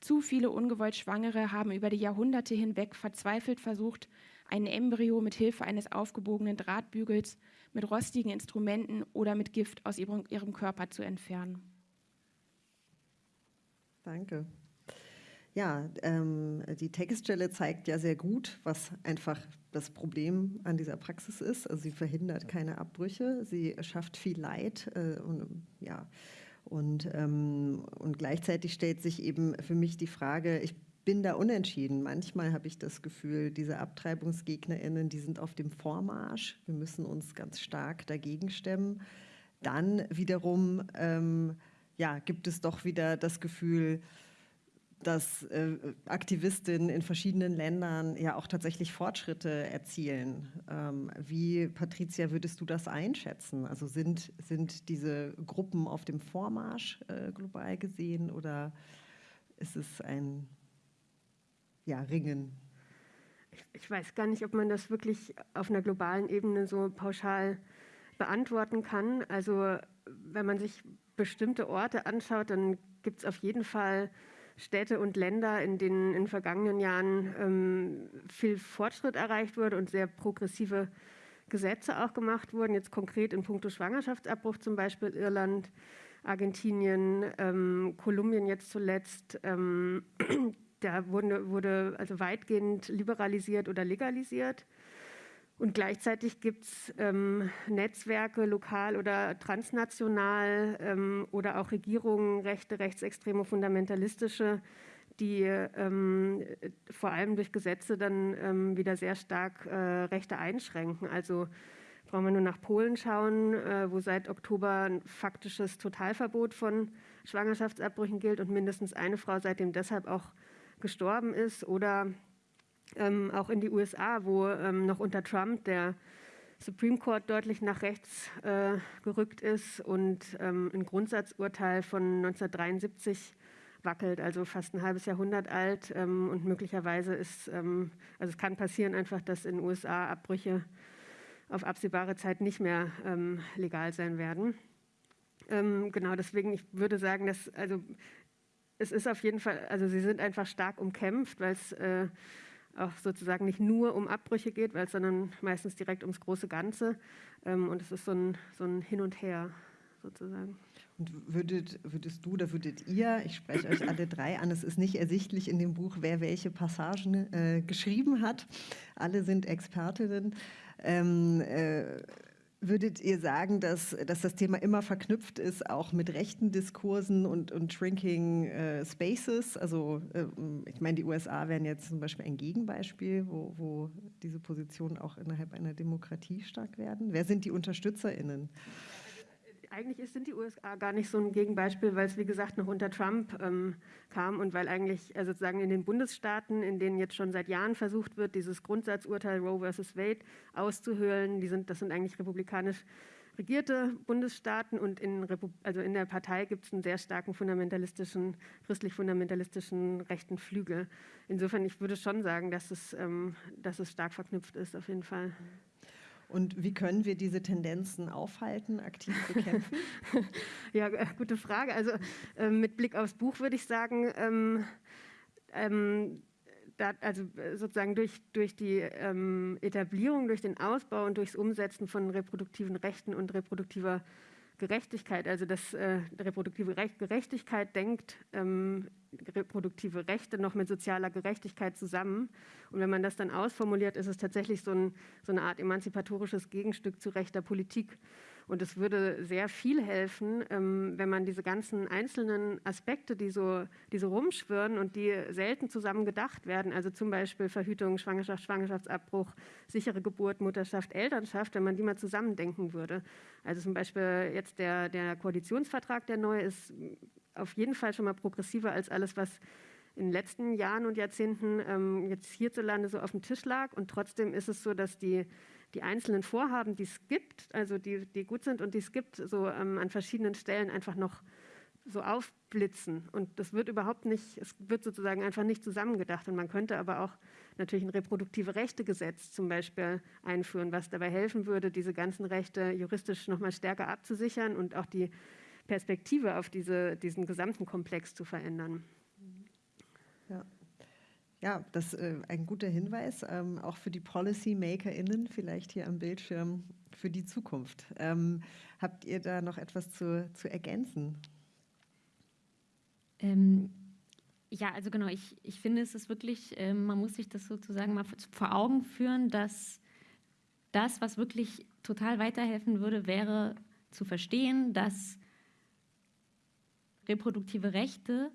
Zu viele ungewollt Schwangere haben über die Jahrhunderte hinweg verzweifelt versucht, ein Embryo mit Hilfe eines aufgebogenen Drahtbügels, mit rostigen Instrumenten oder mit Gift aus ihrem, Körper zu entfernen. Danke. Ja, ähm, die Textstelle zeigt ja sehr gut, was einfach das Problem an dieser Praxis ist. Also sie verhindert keine Abbrüche, sie schafft viel Leid äh, und ja, und, ähm, und gleichzeitig stellt sich eben für mich die Frage, ich bin da unentschieden. Manchmal habe ich das Gefühl, diese AbtreibungsgegnerInnen, die sind auf dem Vormarsch. Wir müssen uns ganz stark dagegen stemmen. Dann wiederum ähm, ja, gibt es doch wieder das Gefühl, dass äh, Aktivistinnen in verschiedenen Ländern ja auch tatsächlich Fortschritte erzielen. Ähm, wie, Patricia, würdest du das einschätzen? Also sind, sind diese Gruppen auf dem Vormarsch äh, global gesehen oder ist es ein ja, Ringen? Ich, ich weiß gar nicht, ob man das wirklich auf einer globalen Ebene so pauschal beantworten kann. Also wenn man sich bestimmte Orte anschaut, dann gibt es auf jeden Fall Städte und Länder, in denen in den vergangenen Jahren ähm, viel Fortschritt erreicht wurde und sehr progressive Gesetze auch gemacht wurden. Jetzt konkret in puncto Schwangerschaftsabbruch zum Beispiel Irland, Argentinien, ähm, Kolumbien jetzt zuletzt. Ähm, <clears throat> da wurde, wurde also weitgehend liberalisiert oder legalisiert. Und gleichzeitig gibt es ähm, Netzwerke, lokal oder transnational ähm, oder auch Regierungen, rechte, rechtsextreme, fundamentalistische, die ähm, vor allem durch Gesetze dann ähm, wieder sehr stark äh, Rechte einschränken. Also brauchen wir nur nach Polen schauen, äh, wo seit Oktober ein faktisches Totalverbot von Schwangerschaftsabbrüchen gilt und mindestens eine Frau seitdem deshalb auch gestorben ist. Oder ähm, auch in die USA, wo ähm, noch unter Trump der Supreme Court deutlich nach rechts äh, gerückt ist und ähm, ein Grundsatzurteil von 1973 wackelt, also fast ein halbes Jahrhundert alt. Ähm, und möglicherweise ist, ähm, also es kann passieren einfach, dass in den USA Abbrüche auf absehbare Zeit nicht mehr ähm, legal sein werden. genau, deswegen, ich würde sagen, dass, also es ist auf jeden Fall, also sie sind einfach stark umkämpft, weil es äh, auch sozusagen nicht nur um Abbrüche geht, weil es sondern meistens direkt ums große Ganze. Ähm, und es ist so ein, so ein Hin und Her sozusagen. Und würdet, würdest du oder würdet ihr, ich spreche euch alle drei an, es ist nicht ersichtlich in dem Buch, wer welche Passagen äh, geschrieben hat. Alle sind Expertinnen. Ähm, äh, Würdet ihr sagen, dass, dass das Thema immer verknüpft ist, auch mit rechten Diskursen und, und Shrinking äh, Spaces? Also äh, ich meine, die USA wären jetzt zum Beispiel ein Gegenbeispiel, wo, wo diese Positionen auch innerhalb einer Demokratie stark werden. Wer sind die UnterstützerInnen? Eigentlich sind die USA gar nicht so ein Gegenbeispiel, weil es wie gesagt noch unter Trump ähm, kam und weil eigentlich also sozusagen in den Bundesstaaten, in denen jetzt schon seit Jahren versucht wird, dieses Grundsatzurteil Roe versus Wade auszuhöhlen, die sind, das sind eigentlich republikanisch regierte Bundesstaaten und in, also in der Partei gibt es einen sehr starken fundamentalistischen, christlich-fundamentalistischen rechten Flügel. Insofern, ich würde schon sagen, dass es, ähm, dass es stark verknüpft ist, auf jeden Fall. Und wie können wir diese Tendenzen aufhalten, aktiv bekämpfen? <laughs> ja, äh, gute Frage. Also äh, mit Blick aufs Buch würde ich sagen, ähm, ähm, da, also äh, sozusagen durch, durch die ähm, Etablierung, durch den Ausbau und durchs Umsetzen von reproduktiven Rechten und reproduktiver Gerechtigkeit, also dass äh, reproduktive Recht, Gerechtigkeit denkt ähm, reproduktive Rechte noch mit sozialer Gerechtigkeit zusammen. Und wenn man das dann ausformuliert, ist es tatsächlich so, ein, so eine Art emanzipatorisches Gegenstück zu rechter Politik. Und es würde sehr viel helfen, ähm, wenn man diese ganzen einzelnen Aspekte, die so, die so rumschwirren und die selten zusammen gedacht werden, also zum Beispiel Verhütung, Schwangerschaft, Schwangerschaftsabbruch, sichere Geburt, Mutterschaft, Elternschaft, wenn man die mal zusammendenken würde. Also zum Beispiel jetzt der, der Koalitionsvertrag, der neu ist, auf jeden Fall schon mal progressiver als alles, was in den letzten Jahren und Jahrzehnten ähm, jetzt hierzulande so auf dem Tisch lag. Und trotzdem ist es so, dass die, die einzelnen Vorhaben, die es gibt, also die, die gut sind und die es gibt, so ähm, an verschiedenen Stellen einfach noch so aufblitzen. Und das wird überhaupt nicht, es wird sozusagen einfach nicht zusammengedacht. Und man könnte aber auch natürlich ein reproduktive Rechte-Gesetz zum Beispiel einführen, was dabei helfen würde, diese ganzen Rechte juristisch noch mal stärker abzusichern und auch die Perspektive auf diese, diesen gesamten Komplex zu verändern. Ja. Ja, das ist äh, ein guter Hinweis, ähm, auch für die PolicymakerInnen vielleicht hier am Bildschirm für die Zukunft. Ähm, habt ihr da noch etwas zu, zu ergänzen? Ähm, ja, also genau, ich, ich finde, es ist wirklich, äh, man muss sich das sozusagen mal vor Augen führen, dass das, was wirklich total weiterhelfen würde, wäre zu verstehen, dass reproduktive Rechte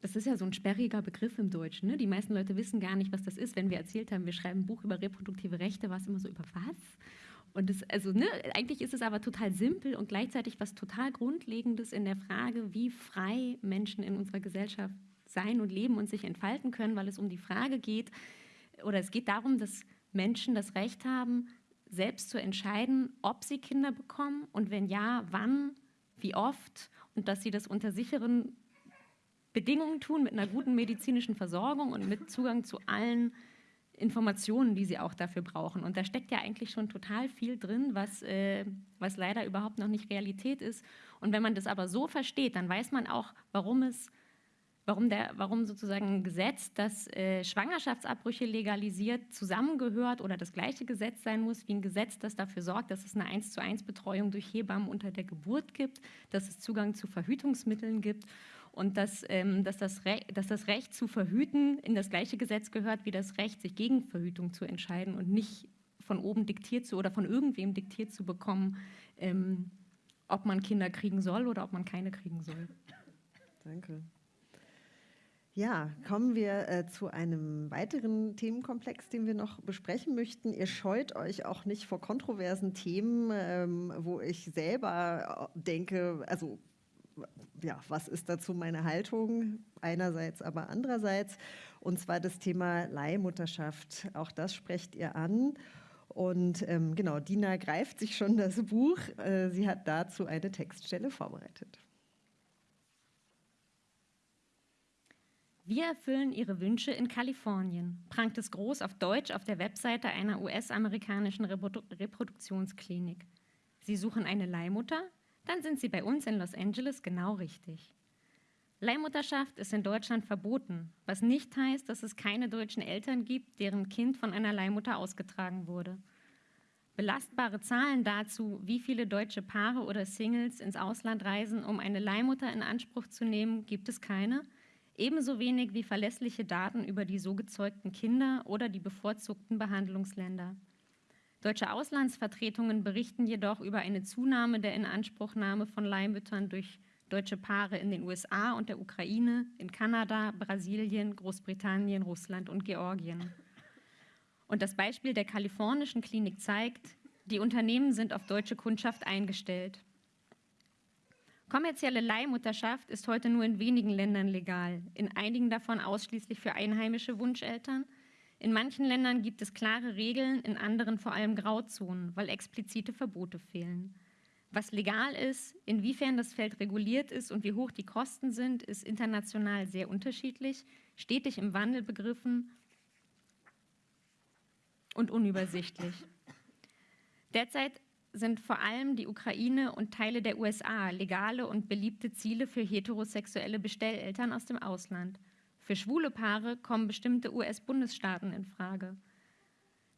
das ist ja so ein sperriger Begriff im Deutschen. Ne? Die meisten Leute wissen gar nicht, was das ist. Wenn wir erzählt haben, wir schreiben ein Buch über reproduktive Rechte, war es immer so über was? Und das, also, ne, eigentlich ist es aber total simpel und gleichzeitig was total Grundlegendes in der Frage, wie frei Menschen in unserer Gesellschaft sein und leben und sich entfalten können, weil es um die Frage geht, oder es geht darum, dass Menschen das Recht haben, selbst zu entscheiden, ob sie Kinder bekommen und wenn ja, wann, wie oft und dass sie das unter sicheren Bedingungen tun, mit einer guten medizinischen Versorgung und mit Zugang zu allen Informationen, die sie auch dafür brauchen. Und da steckt ja eigentlich schon total viel drin, was, äh, was leider überhaupt noch nicht Realität ist. Und wenn man das aber so versteht, dann weiß man auch, warum es warum, der, warum sozusagen ein Gesetz, das äh, Schwangerschaftsabbrüche legalisiert, zusammengehört oder das gleiche Gesetz sein muss wie ein Gesetz, das dafür sorgt, dass es eine 1 zu 1 Betreuung durch Hebammen unter der Geburt gibt, dass es Zugang zu Verhütungsmitteln gibt und dass, ähm, dass, das dass das Recht zu verhüten in das gleiche Gesetz gehört wie das Recht, sich gegen Verhütung zu entscheiden und nicht von oben diktiert zu oder von irgendwem diktiert zu bekommen, ähm, ob man Kinder kriegen soll oder ob man keine kriegen soll. Danke. Ja, kommen wir äh, zu einem weiteren Themenkomplex, den wir noch besprechen möchten. Ihr scheut euch auch nicht vor kontroversen Themen, ähm, wo ich selber äh, denke, also ja, was ist dazu meine Haltung? Einerseits, aber andererseits. Und zwar das Thema Leihmutterschaft. Auch das sprecht ihr an. Und ähm, genau, Dina greift sich schon das Buch. Äh, sie hat dazu eine Textstelle vorbereitet. Wir erfüllen Ihre Wünsche in Kalifornien, prangt es groß auf Deutsch auf der Webseite einer US-amerikanischen Reprodu Reproduktionsklinik. Sie suchen eine Leihmutter? Dann sind Sie bei uns in Los Angeles genau richtig. Leihmutterschaft ist in Deutschland verboten, was nicht heißt, dass es keine deutschen Eltern gibt, deren Kind von einer Leihmutter ausgetragen wurde. Belastbare Zahlen dazu, wie viele deutsche Paare oder Singles ins Ausland reisen, um eine Leihmutter in Anspruch zu nehmen, gibt es keine. Ebenso wenig wie verlässliche Daten über die so gezeugten Kinder oder die bevorzugten Behandlungsländer. Deutsche Auslandsvertretungen berichten jedoch über eine Zunahme der Inanspruchnahme von Leihmüttern durch deutsche Paare in den USA und der Ukraine, in Kanada, Brasilien, Großbritannien, Russland und Georgien. Und das Beispiel der kalifornischen Klinik zeigt, die Unternehmen sind auf deutsche Kundschaft eingestellt. Kommerzielle Leihmutterschaft ist heute nur in wenigen Ländern legal, in einigen davon ausschließlich für einheimische Wunscheltern. In manchen Ländern gibt es klare Regeln, in anderen vor allem Grauzonen, weil explizite Verbote fehlen. Was legal ist, inwiefern das Feld reguliert ist und wie hoch die Kosten sind, ist international sehr unterschiedlich, stetig im Wandel begriffen und unübersichtlich. Derzeit sind vor allem die Ukraine und Teile der USA legale und beliebte Ziele für heterosexuelle Bestelleltern aus dem Ausland. Für schwule Paare kommen bestimmte US-Bundesstaaten in Frage.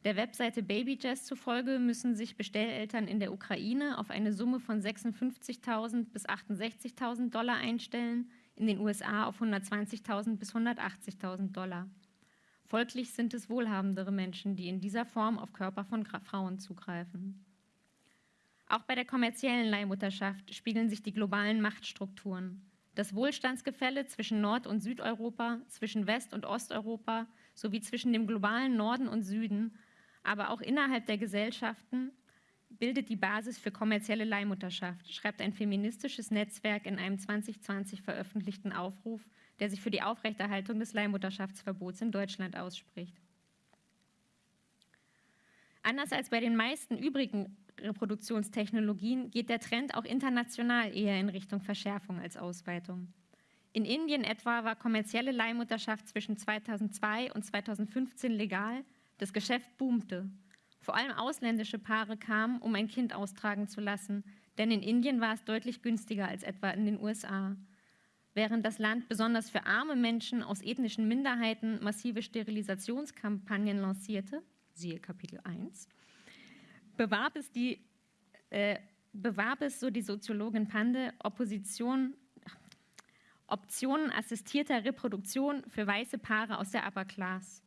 Der Webseite BabyJazz zufolge müssen sich Bestelleltern in der Ukraine auf eine Summe von 56.000 bis 68.000 Dollar einstellen, in den USA auf 120.000 bis 180.000 Dollar. Folglich sind es wohlhabendere Menschen, die in dieser Form auf Körper von Frauen zugreifen. Auch bei der kommerziellen Leihmutterschaft spiegeln sich die globalen Machtstrukturen. Das Wohlstandsgefälle zwischen Nord- und Südeuropa, zwischen West- und Osteuropa sowie zwischen dem globalen Norden und Süden aber auch innerhalb der Gesellschaften bildet die Basis für kommerzielle Leihmutterschaft, schreibt ein feministisches Netzwerk in einem 2020 veröffentlichten Aufruf, der sich für die Aufrechterhaltung des Leihmutterschaftsverbots in Deutschland ausspricht. Anders als bei den meisten übrigen Reproduktionstechnologien geht der Trend auch international eher in Richtung Verschärfung als Ausweitung. In Indien etwa war kommerzielle Leihmutterschaft zwischen 2002 und 2015 legal das Geschäft boomte. Vor allem ausländische Paare kamen, um ein Kind austragen zu lassen, denn in Indien war es deutlich günstiger als etwa in den USA. Während das Land besonders für arme Menschen aus ethnischen Minderheiten massive Sterilisationskampagnen lancierte, siehe Kapitel 1, bewarb es, die, äh, bewarb es so die Soziologin Pande, Opposition, Optionen assistierter Reproduktion für weiße Paare aus der Upper Class.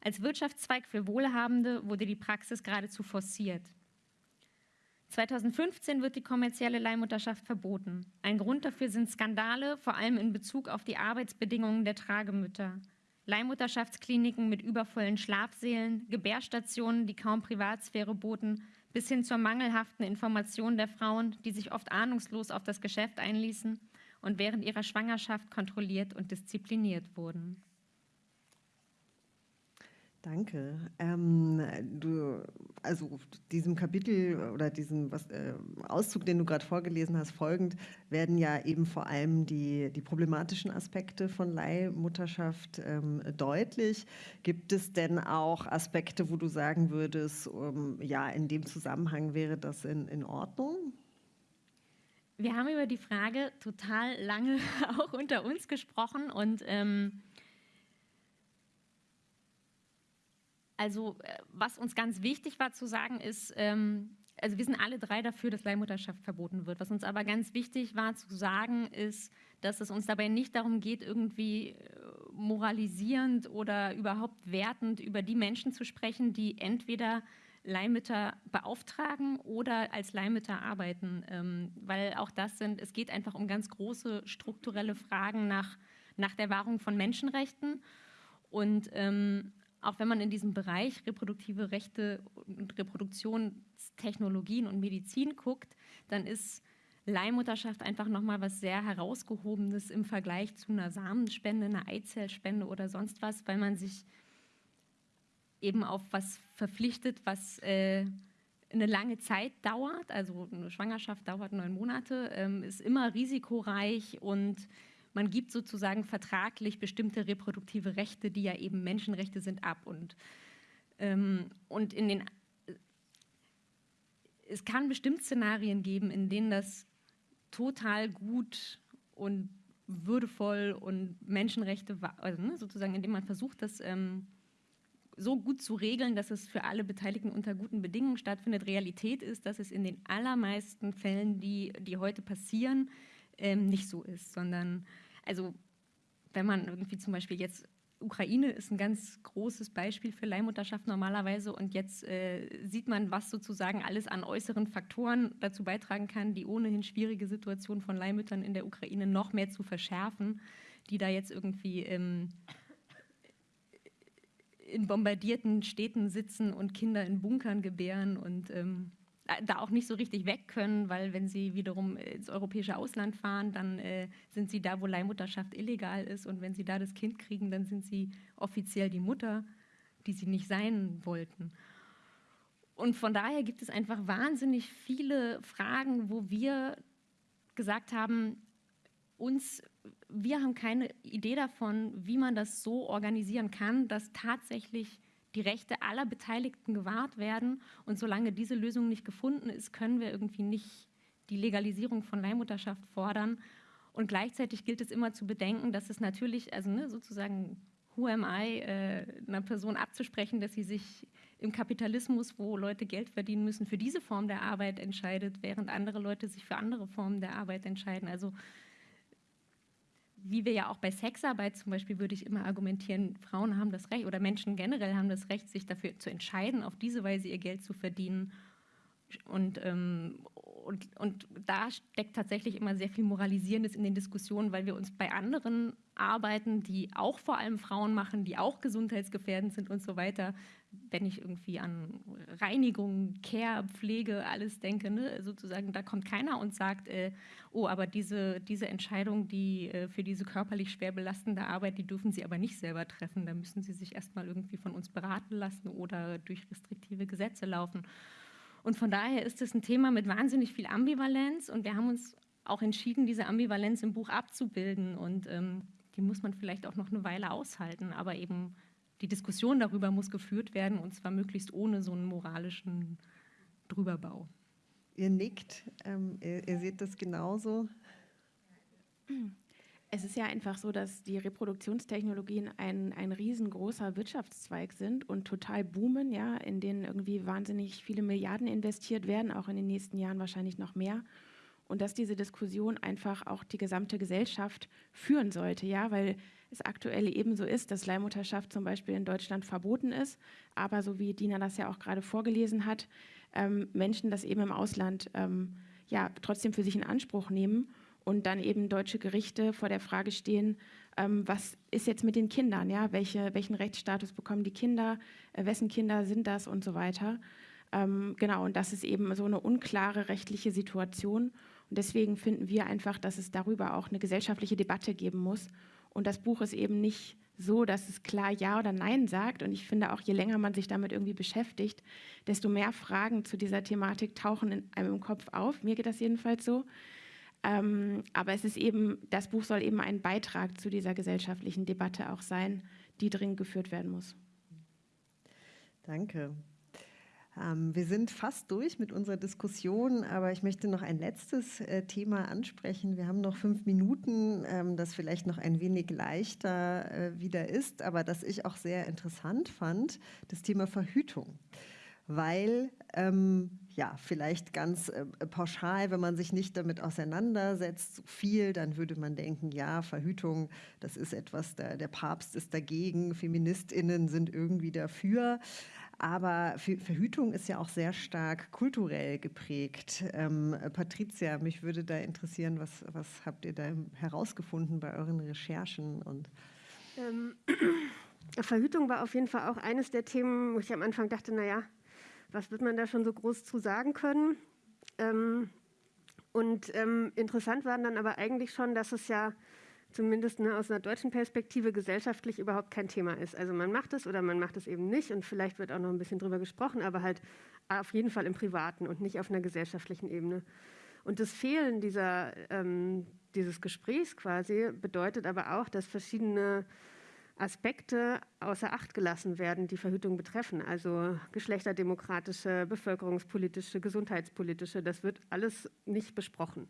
Als Wirtschaftszweig für Wohlhabende wurde die Praxis geradezu forciert. 2015 wird die kommerzielle Leihmutterschaft verboten. Ein Grund dafür sind Skandale, vor allem in Bezug auf die Arbeitsbedingungen der Tragemütter. Leihmutterschaftskliniken mit übervollen Schlafsälen, Gebärstationen, die kaum Privatsphäre boten, bis hin zur mangelhaften Information der Frauen, die sich oft ahnungslos auf das Geschäft einließen und während ihrer Schwangerschaft kontrolliert und diszipliniert wurden. Danke. Ähm, du, also diesem Kapitel oder diesem was, äh, Auszug, den du gerade vorgelesen hast, folgend werden ja eben vor allem die, die problematischen Aspekte von Leihmutterschaft ähm, deutlich. Gibt es denn auch Aspekte, wo du sagen würdest, um, ja, in dem Zusammenhang wäre das in, in Ordnung? Wir haben über die Frage total lange <laughs> auch unter uns gesprochen und ähm, Also äh, was uns ganz wichtig war zu sagen ist, ähm, also wir sind alle drei dafür, dass Leihmutterschaft verboten wird. Was uns aber ganz wichtig war zu sagen, ist, dass es uns dabei nicht darum geht, irgendwie äh, moralisierend oder überhaupt wertend über die Menschen zu sprechen, die entweder Leihmütter beauftragen oder als Leihmütter arbeiten, ähm, weil auch das sind, es geht einfach um ganz große strukturelle Fragen nach, nach der Wahrung von Menschenrechten. Und ähm, auch wenn man in diesem Bereich reproduktive Rechte und Reproduktionstechnologien und Medizin guckt, dann ist Leihmutterschaft einfach nochmal was sehr herausgehobenes im Vergleich zu einer Samenspende, einer Eizellspende oder sonst was, weil man sich eben auf was verpflichtet, was äh, eine lange Zeit dauert. Also eine Schwangerschaft dauert neun Monate, ähm, ist immer risikoreich und man gibt sozusagen vertraglich bestimmte reproduktive Rechte, die ja eben Menschenrechte sind, ab. Und, ähm, und in den, es kann bestimmt Szenarien geben, in denen das total gut und würdevoll und Menschenrechte, also ne, sozusagen, indem man versucht, das ähm, so gut zu regeln, dass es für alle Beteiligten unter guten Bedingungen stattfindet. Realität ist, dass es in den allermeisten Fällen, die, die heute passieren, ähm, nicht so ist, sondern also wenn man irgendwie zum Beispiel jetzt Ukraine ist ein ganz großes Beispiel für Leihmutterschaft normalerweise und jetzt äh, sieht man, was sozusagen alles an äußeren Faktoren dazu beitragen kann, die ohnehin schwierige Situation von Leihmüttern in der Ukraine noch mehr zu verschärfen, die da jetzt irgendwie ähm, in bombardierten Städten sitzen und Kinder in Bunkern gebären und ähm, da auch nicht so richtig weg können, weil wenn sie wiederum ins europäische Ausland fahren, dann äh, sind sie da, wo Leihmutterschaft illegal ist und wenn sie da das Kind kriegen, dann sind sie offiziell die Mutter, die sie nicht sein wollten. Und von daher gibt es einfach wahnsinnig viele Fragen, wo wir gesagt haben, uns, wir haben keine Idee davon, wie man das so organisieren kann, dass tatsächlich die Rechte aller Beteiligten gewahrt werden. Und solange diese Lösung nicht gefunden ist, können wir irgendwie nicht die Legalisierung von Leihmutterschaft fordern. Und gleichzeitig gilt es immer zu bedenken, dass es natürlich, also ne, sozusagen, who am I, äh, einer Person abzusprechen, dass sie sich im Kapitalismus, wo Leute Geld verdienen müssen, für diese Form der Arbeit entscheidet, während andere Leute sich für andere Formen der Arbeit entscheiden. Also wie wir ja auch bei Sexarbeit zum Beispiel, würde ich immer argumentieren, Frauen haben das Recht oder Menschen generell haben das Recht, sich dafür zu entscheiden, auf diese Weise ihr Geld zu verdienen. Und, ähm, und, und da steckt tatsächlich immer sehr viel Moralisierendes in den Diskussionen, weil wir uns bei anderen Arbeiten, die auch vor allem Frauen machen, die auch gesundheitsgefährdend sind und so weiter, wenn ich irgendwie an Reinigung, Care, Pflege, alles denke, ne, sozusagen, da kommt keiner und sagt, äh, oh, aber diese, diese Entscheidung, die äh, für diese körperlich schwer belastende Arbeit, die dürfen Sie aber nicht selber treffen. Da müssen Sie sich erstmal irgendwie von uns beraten lassen oder durch restriktive Gesetze laufen. Und von daher ist es ein Thema mit wahnsinnig viel Ambivalenz und wir haben uns auch entschieden, diese Ambivalenz im Buch abzubilden und ähm, die muss man vielleicht auch noch eine Weile aushalten, aber eben die Diskussion darüber muss geführt werden und zwar möglichst ohne so einen moralischen Drüberbau. Ihr nickt, ähm, ihr, ihr seht das genauso. Es ist ja einfach so, dass die Reproduktionstechnologien ein, ein riesengroßer Wirtschaftszweig sind und total boomen, ja, in denen irgendwie wahnsinnig viele Milliarden investiert werden, auch in den nächsten Jahren wahrscheinlich noch mehr. Und dass diese Diskussion einfach auch die gesamte Gesellschaft führen sollte, ja, weil es aktuell ebenso ist, dass Leihmutterschaft zum Beispiel in Deutschland verboten ist, aber so wie Dina das ja auch gerade vorgelesen hat, ähm, Menschen das eben im Ausland ähm, ja trotzdem für sich in Anspruch nehmen und dann eben deutsche Gerichte vor der Frage stehen, ähm, was ist jetzt mit den Kindern, ja, Welche, welchen Rechtsstatus bekommen die Kinder, äh, wessen Kinder sind das und so weiter. Ähm, genau, und das ist eben so eine unklare rechtliche Situation. Und deswegen finden wir einfach, dass es darüber auch eine gesellschaftliche Debatte geben muss. Und das Buch ist eben nicht so, dass es klar Ja oder Nein sagt. Und ich finde auch, je länger man sich damit irgendwie beschäftigt, desto mehr Fragen zu dieser Thematik tauchen in einem im Kopf auf. Mir geht das jedenfalls so. Ähm, aber es ist eben, das Buch soll eben ein Beitrag zu dieser gesellschaftlichen Debatte auch sein, die dringend geführt werden muss. Danke. Ähm, wir sind fast durch mit unserer Diskussion, aber ich möchte noch ein letztes äh, Thema ansprechen. Wir haben noch fünf Minuten, ähm, das vielleicht noch ein wenig leichter äh, wieder ist, aber das ich auch sehr interessant fand, das Thema Verhütung weil ähm, ja, vielleicht ganz äh, pauschal, wenn man sich nicht damit auseinandersetzt, so viel, dann würde man denken, ja, Verhütung, das ist etwas, der, der Papst ist dagegen, Feministinnen sind irgendwie dafür. Aber Verhütung ist ja auch sehr stark kulturell geprägt. Ähm, Patricia, mich würde da interessieren, was, was habt ihr da herausgefunden bei euren Recherchen? Und ähm, <clears throat> Verhütung war auf jeden Fall auch eines der Themen, wo ich am Anfang dachte, naja, was wird man da schon so groß zu sagen können? Ähm, und ähm, interessant war dann aber eigentlich schon, dass es ja zumindest ne, aus einer deutschen Perspektive gesellschaftlich überhaupt kein Thema ist. Also man macht es oder man macht es eben nicht und vielleicht wird auch noch ein bisschen drüber gesprochen, aber halt auf jeden Fall im Privaten und nicht auf einer gesellschaftlichen Ebene. Und das Fehlen dieser, ähm, dieses Gesprächs quasi bedeutet aber auch, dass verschiedene Aspekte außer Acht gelassen werden, die Verhütung betreffen. Also geschlechterdemokratische, bevölkerungspolitische, gesundheitspolitische, das wird alles nicht besprochen.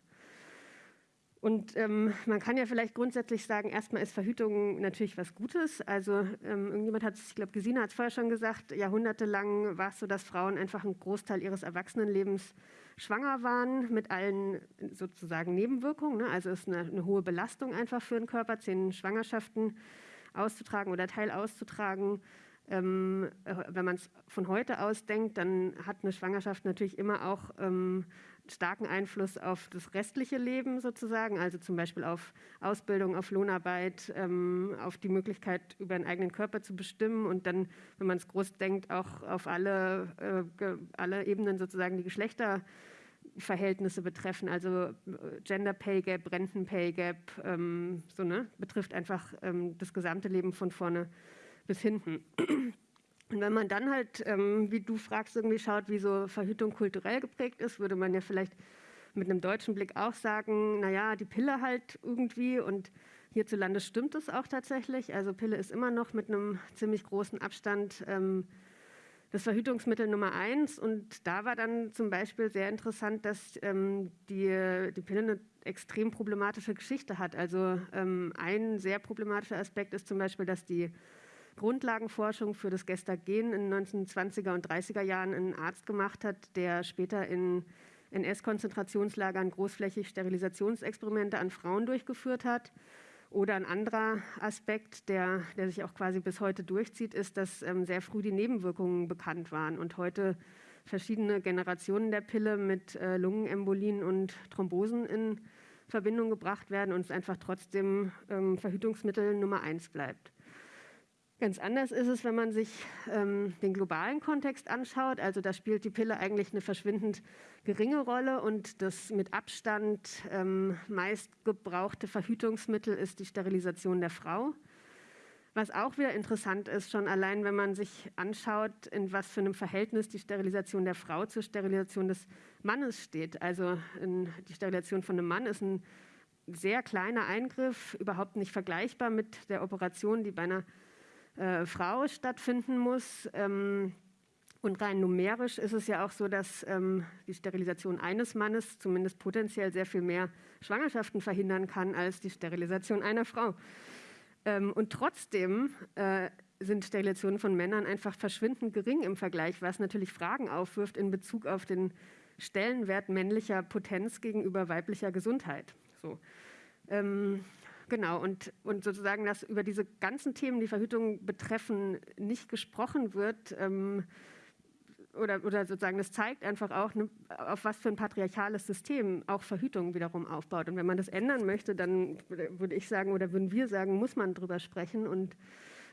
Und ähm, man kann ja vielleicht grundsätzlich sagen, erstmal ist Verhütung natürlich was Gutes. Also ähm, irgendjemand hat es, ich glaube, Gesine hat es vorher schon gesagt, jahrhundertelang war es so, dass Frauen einfach einen Großteil ihres Erwachsenenlebens schwanger waren mit allen sozusagen Nebenwirkungen. Ne? Also ist eine, eine, hohe Belastung einfach für den Körper, zehn Schwangerschaften auszutragen oder Teil auszutragen. Ähm, äh, wenn man es von heute aus denkt, dann hat eine Schwangerschaft natürlich immer auch ähm, starken Einfluss auf das restliche Leben sozusagen, also zum Beispiel auf Ausbildung, auf Lohnarbeit, ähm, auf die Möglichkeit, über einen eigenen Körper zu bestimmen und dann, wenn man es groß denkt, auch auf alle, äh, alle Ebenen sozusagen die Geschlechterverhältnisse betreffen, also äh, Gender Pay Gap, Renten Pay Gap, ähm, so ne, betrifft einfach ähm, das gesamte Leben von vorne bis hinten. Und wenn man dann halt, ähm, wie du fragst, irgendwie schaut, wie so Verhütung kulturell geprägt ist, würde man ja vielleicht mit einem deutschen Blick auch sagen, naja, die Pille halt irgendwie und hierzulande stimmt es auch tatsächlich. Also Pille ist immer noch mit einem ziemlich großen Abstand ähm, das Verhütungsmittel Nummer eins. Und da war dann zum Beispiel sehr interessant, dass ähm, die, die Pille eine extrem problematische Geschichte hat. Also ähm, ein sehr problematischer Aspekt ist zum Beispiel, dass die Grundlagenforschung für das Gestagen in den 1920er und 30er Jahren ein Arzt gemacht hat, der später in NS-Konzentrationslagern großflächig Sterilisationsexperimente an Frauen durchgeführt hat. Oder ein anderer Aspekt, der, der sich auch quasi bis heute durchzieht, ist, dass ähm, sehr früh die Nebenwirkungen bekannt waren und heute verschiedene Generationen der Pille mit äh, Lungenembolien und Thrombosen in Verbindung gebracht werden und es einfach trotzdem ähm, Verhütungsmittel Nummer eins bleibt. Ganz anders ist es, wenn man sich ähm, den globalen Kontext anschaut. Also da spielt die Pille eigentlich eine verschwindend geringe Rolle und das mit Abstand ähm, meist gebrauchte Verhütungsmittel ist die Sterilisation der Frau. Was auch wieder interessant ist, schon allein wenn man sich anschaut, in was für einem Verhältnis die Sterilisation der Frau zur Sterilisation des Mannes steht. Also die Sterilisation von einem Mann ist ein sehr kleiner Eingriff, überhaupt nicht vergleichbar mit der Operation, die bei einer äh, Frau stattfinden muss. Ähm, und rein numerisch ist es ja auch so, dass ähm, die Sterilisation eines Mannes zumindest potenziell sehr viel mehr Schwangerschaften verhindern kann als die Sterilisation einer Frau. Ähm, und trotzdem äh, sind Sterilisationen von Männern einfach verschwindend gering im Vergleich, was natürlich Fragen aufwirft in Bezug auf den Stellenwert männlicher Potenz gegenüber weiblicher Gesundheit. So. Ähm, Genau, und, und sozusagen, dass über diese ganzen Themen, die Verhütung betreffen, nicht gesprochen wird, ähm, oder, oder sozusagen, das zeigt einfach auch, ne, auf was für ein patriarchales System auch Verhütung wiederum aufbaut. Und wenn man das ändern möchte, dann würde ich sagen, oder würden wir sagen, muss man darüber sprechen und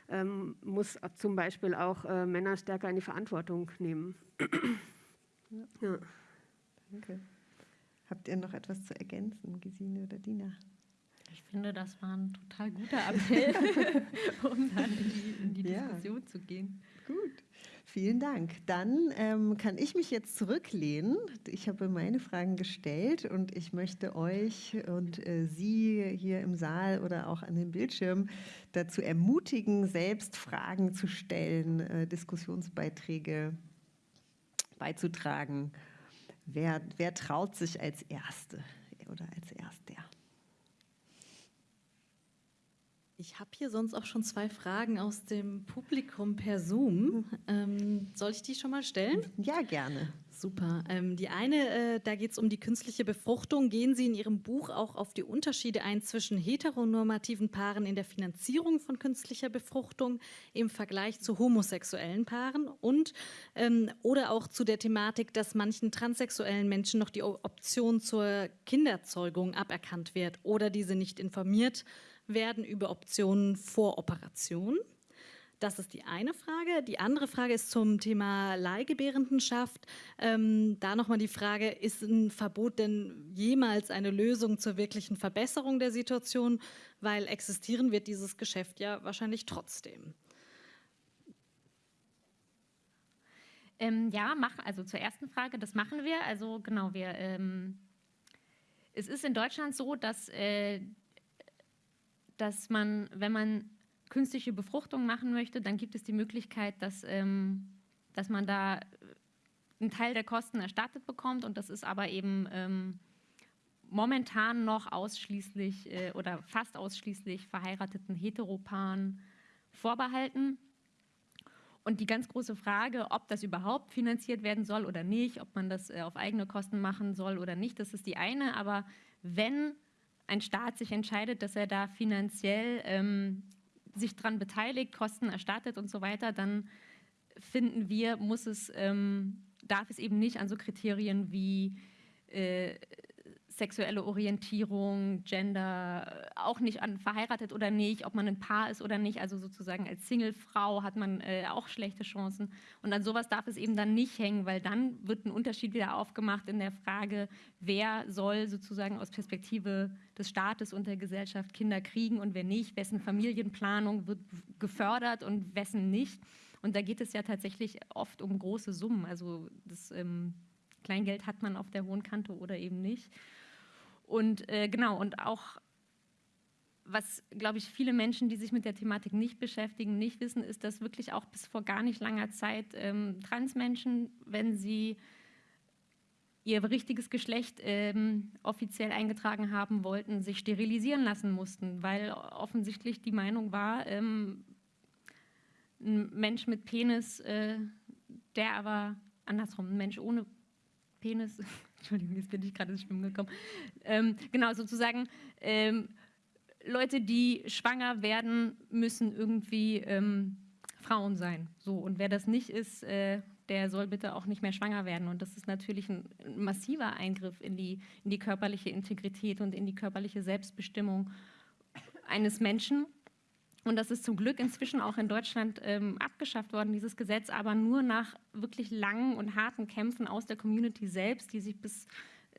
ähm, muss zum Beispiel auch äh, Männer stärker in die Verantwortung nehmen. ja. ja. Danke. Habt ihr noch etwas zu ergänzen, Gesine oder Dina? Ich finde, das war ein total guter Appell, <laughs> um dann in die, in die Diskussion ja. zu gehen. Gut. Vielen Dank. Dann ähm, kann ich mich jetzt zurücklehnen. Ich habe meine Fragen gestellt und ich möchte euch und äh, Sie hier im Saal oder auch an dem Bildschirm dazu ermutigen, selbst Fragen zu stellen, äh, Diskussionsbeiträge beizutragen. Wer, wer traut sich als Erste oder als Erster? Ich habe hier sonst auch schon zwei Fragen aus dem Publikum per Zoom. Ähm, soll ich die schon mal stellen? Ja, gerne. Super. Ähm, die eine, äh, da geht es um die künstliche Befruchtung. Gehen Sie in Ihrem Buch auch auf die Unterschiede ein zwischen heteronormativen Paaren in der Finanzierung von künstlicher Befruchtung im Vergleich zu homosexuellen Paaren und ähm, oder auch zu der Thematik, dass manchen transsexuellen Menschen noch die Option zur Kinderzeugung aberkannt wird oder diese nicht informiert werden über Optionen vor Operation. Das ist die eine Frage. Die andere Frage ist zum Thema Leihgebärendenschaft. Ähm, da nochmal die Frage, ist ein Verbot denn jemals eine Lösung zur wirklichen Verbesserung der Situation? Weil existieren wird dieses Geschäft ja wahrscheinlich trotzdem. Ähm, ja, mach, also zur ersten Frage, das machen wir. Also genau, wir, ähm, es ist in Deutschland so, dass äh, dass man, wenn man künstliche Befruchtung machen möchte, dann gibt es die Möglichkeit, dass, ähm, dass man da einen Teil der Kosten erstattet bekommt und das ist aber eben ähm, momentan noch ausschließlich äh, oder fast ausschließlich verheirateten Heteropaaren vorbehalten. Und die ganz große Frage, ob das überhaupt finanziert werden soll oder nicht, ob man das äh, auf eigene Kosten machen soll oder nicht, das ist die eine. Aber wenn ein Staat sich entscheidet, dass er da finanziell ähm, sich daran beteiligt, Kosten erstattet und so weiter, dann finden wir, muss es, ähm, darf es eben nicht an so Kriterien wie äh, sexuelle Orientierung, Gender, auch nicht an verheiratet oder nicht, ob man ein Paar ist oder nicht, also sozusagen als Singlefrau hat man äh, auch schlechte Chancen. Und an sowas darf es eben dann nicht hängen, weil dann wird ein Unterschied wieder aufgemacht in der Frage, wer soll sozusagen aus Perspektive des Staates und der Gesellschaft Kinder kriegen und wer nicht, wessen Familienplanung wird gefördert und wessen nicht. Und da geht es ja tatsächlich oft um große Summen. Also das ähm, Kleingeld hat man auf der hohen Kante oder eben nicht. Und äh, genau, und auch was, glaube ich, viele Menschen, die sich mit der Thematik nicht beschäftigen, nicht wissen, ist, dass wirklich auch bis vor gar nicht langer Zeit ähm, Transmenschen, wenn sie ihr richtiges Geschlecht ähm, offiziell eingetragen haben wollten, sich sterilisieren lassen mussten, weil offensichtlich die Meinung war, ähm, ein Mensch mit Penis, äh, der aber andersrum, ein Mensch ohne Penis, <laughs> Entschuldigung, jetzt bin ich gerade ins Schwimmen gekommen. Ähm, genau, sozusagen ähm, Leute, die schwanger werden, müssen irgendwie ähm, Frauen sein. So, und wer das nicht ist, äh, der soll bitte auch nicht mehr schwanger werden. Und das ist natürlich ein massiver Eingriff in die, in die körperliche Integrität und in die körperliche Selbstbestimmung eines Menschen. Und das ist zum Glück inzwischen auch in Deutschland ähm, abgeschafft worden, dieses Gesetz, aber nur nach wirklich langen und harten Kämpfen aus der Community selbst, die sich bis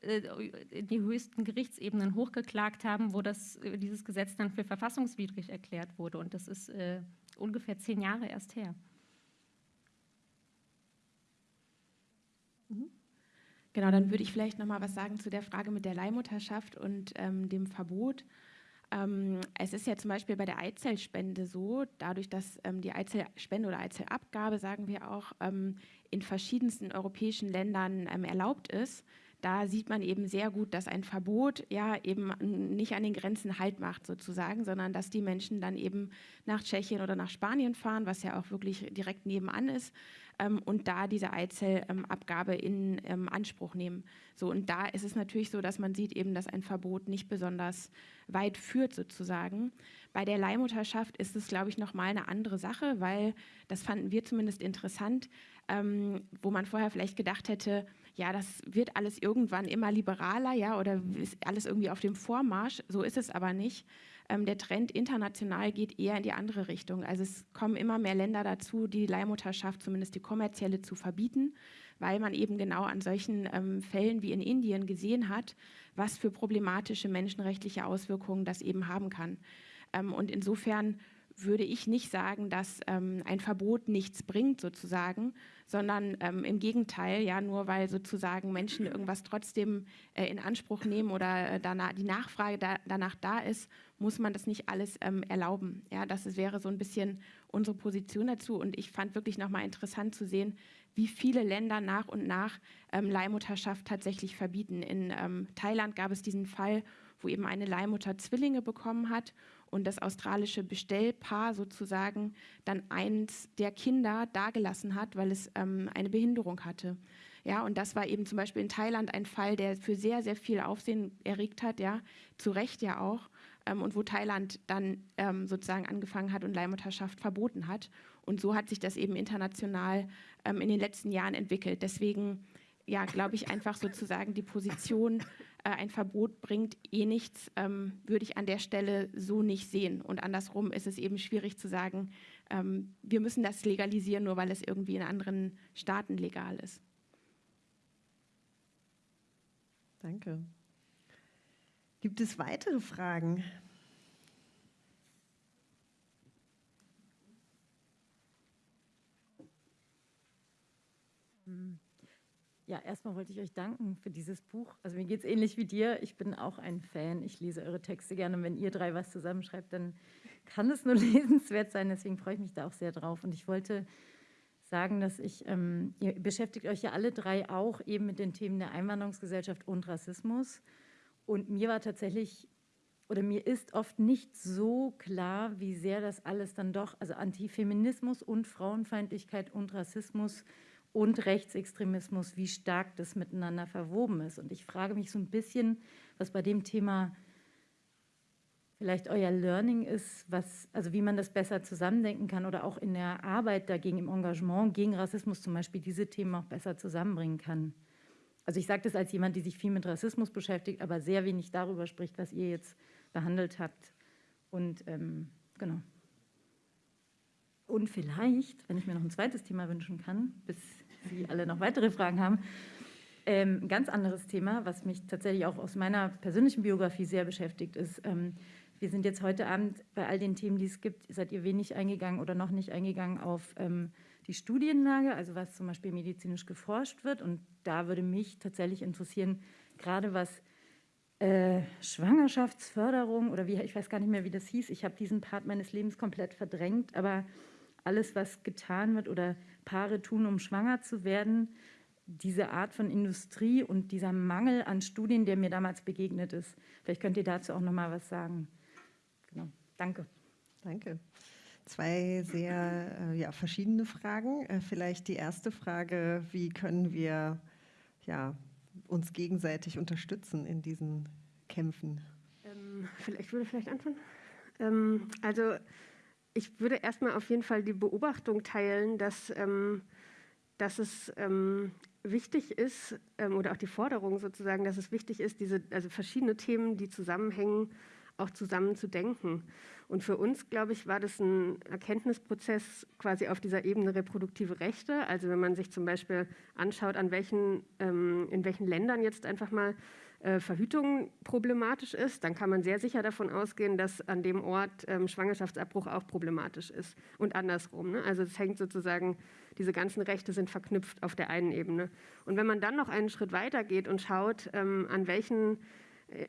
äh, in die höchsten Gerichtsebenen hochgeklagt haben, wo das, äh, dieses Gesetz dann für verfassungswidrig erklärt wurde. Und das ist äh, ungefähr zehn Jahre erst her. Mhm. Genau, dann würde ich vielleicht noch mal was sagen zu der Frage mit der Leihmutterschaft und ähm, dem Verbot. Ähm, es ist ja zum Beispiel bei der Eizellspende so, dadurch, dass ähm, die Eizellspende oder Eizellabgabe, sagen wir auch, ähm, in verschiedensten europäischen Ländern ähm, erlaubt ist, da sieht man eben sehr gut, dass ein Verbot ja eben nicht an den Grenzen Halt macht sozusagen, sondern dass die Menschen dann eben nach Tschechien oder nach Spanien fahren, was ja auch wirklich direkt nebenan ist, ähm, und da diese Eizellabgabe in ähm, Anspruch nehmen. So, und da ist es natürlich so, dass man sieht eben, dass ein Verbot nicht besonders weit führt sozusagen. Bei der Leihmutterschaft ist es, glaube ich, nochmal eine andere Sache, weil das fanden wir zumindest interessant, ähm, wo man vorher vielleicht gedacht hätte, ja, das wird alles irgendwann immer liberaler, ja, oder ist alles irgendwie auf dem Vormarsch. So ist es aber nicht. Ähm, der Trend international geht eher in die andere Richtung. Also es kommen immer mehr Länder dazu, die Leihmutterschaft, zumindest die kommerzielle, zu verbieten, weil man eben genau an solchen ähm, Fällen wie in Indien gesehen hat, was für problematische menschenrechtliche Auswirkungen das eben haben kann. Ähm, und insofern würde ich nicht sagen, dass ähm, ein Verbot nichts bringt sozusagen, sondern ähm, im Gegenteil, ja, nur weil sozusagen Menschen irgendwas trotzdem äh, in Anspruch nehmen oder äh, danach, die Nachfrage da, danach da ist, muss man das nicht alles ähm, erlauben. Ja, das wäre so ein bisschen unsere Position dazu und ich fand wirklich nochmal interessant zu sehen, wie viele Länder nach und nach ähm, Leihmutterschaft tatsächlich verbieten. In ähm, Thailand gab es diesen Fall, wo eben eine Leihmutter Zwillinge bekommen hat und das australische Bestellpaar sozusagen dann eins der Kinder dagelassen hat, weil es ähm, eine Behinderung hatte. Ja, und das war eben zum Beispiel in Thailand ein Fall, der für sehr, sehr viel Aufsehen erregt hat, ja, zu Recht ja auch, ähm, und wo Thailand dann ähm, sozusagen angefangen hat und Leihmutterschaft verboten hat. Und so hat sich das eben international ähm, in den letzten Jahren entwickelt. Deswegen, ja, glaube ich einfach sozusagen die Position äh, ein Verbot bringt eh nichts, ähm, würde ich an der Stelle so nicht sehen. Und andersrum ist es eben schwierig zu sagen, ähm, wir müssen das legalisieren, nur weil es irgendwie in anderen Staaten legal ist. Danke. Gibt es weitere Fragen? Hm. Ja, erstmal wollte ich euch danken für dieses Buch. Also mir geht es ähnlich wie dir. Ich bin auch ein Fan. Ich lese eure Texte gerne. Und wenn ihr drei was zusammenschreibt, dann kann es nur <laughs> lesenswert sein. Deswegen freue ich mich da auch sehr drauf. Und ich wollte sagen, dass ich, ähm, ihr beschäftigt euch ja alle drei auch eben mit den Themen der Einwanderungsgesellschaft und Rassismus. Und mir war tatsächlich, oder mir ist oft nicht so klar, wie sehr das alles dann doch, also Antifeminismus und Frauenfeindlichkeit und Rassismus und Rechtsextremismus, wie stark das miteinander verwoben ist. Und ich frage mich so ein bisschen, was bei dem Thema vielleicht euer Learning ist, was, also wie man das besser zusammendenken kann oder auch in der Arbeit dagegen, im Engagement gegen Rassismus zum Beispiel diese Themen auch besser zusammenbringen kann. Also ich sage das als jemand, die sich viel mit Rassismus beschäftigt, aber sehr wenig darüber spricht, was ihr jetzt behandelt habt. Und ähm, genau. Und vielleicht, wenn ich mir noch ein zweites Thema wünschen kann, bis Sie alle noch weitere Fragen haben, ähm, ein ganz anderes Thema, was mich tatsächlich auch aus meiner persönlichen Biografie sehr beschäftigt, ist, ähm, wir sind jetzt heute Abend bei all den Themen, die es gibt, seid ihr wenig eingegangen oder noch nicht eingegangen auf ähm, die Studienlage, also was zum Beispiel medizinisch geforscht wird. Und da würde mich tatsächlich interessieren, gerade was äh, Schwangerschaftsförderung oder wie, ich weiß gar nicht mehr, wie das hieß. Ich habe diesen Part meines Lebens komplett verdrängt, aber alles, was getan wird oder Paare tun, um schwanger zu werden, diese Art von Industrie und dieser Mangel an Studien, der mir damals begegnet ist. Vielleicht könnt ihr dazu auch noch mal was sagen. Genau. Danke. Danke. Zwei sehr äh, ja, verschiedene Fragen. Äh, vielleicht die erste Frage, wie können wir ja, uns gegenseitig unterstützen in diesen Kämpfen? Ähm, ich würde vielleicht anfangen. Ähm, also ich würde erstmal auf jeden Fall die Beobachtung teilen, dass, ähm, dass es ähm, wichtig ist, ähm, oder auch die Forderung sozusagen, dass es wichtig ist, diese also verschiedene Themen, die zusammenhängen, auch zusammen zu denken. Und für uns, glaube ich, war das ein Erkenntnisprozess quasi auf dieser Ebene reproduktive Rechte. Also wenn man sich zum Beispiel anschaut, an welchen, ähm, in welchen Ländern jetzt einfach mal äh, Verhütung problematisch ist, dann kann man sehr sicher davon ausgehen, dass an dem Ort ähm, Schwangerschaftsabbruch auch problematisch ist und andersrum. Ne? Also es hängt sozusagen, diese ganzen Rechte sind verknüpft auf der einen Ebene. Und wenn man dann noch einen Schritt weiter geht und schaut, ähm, an welchen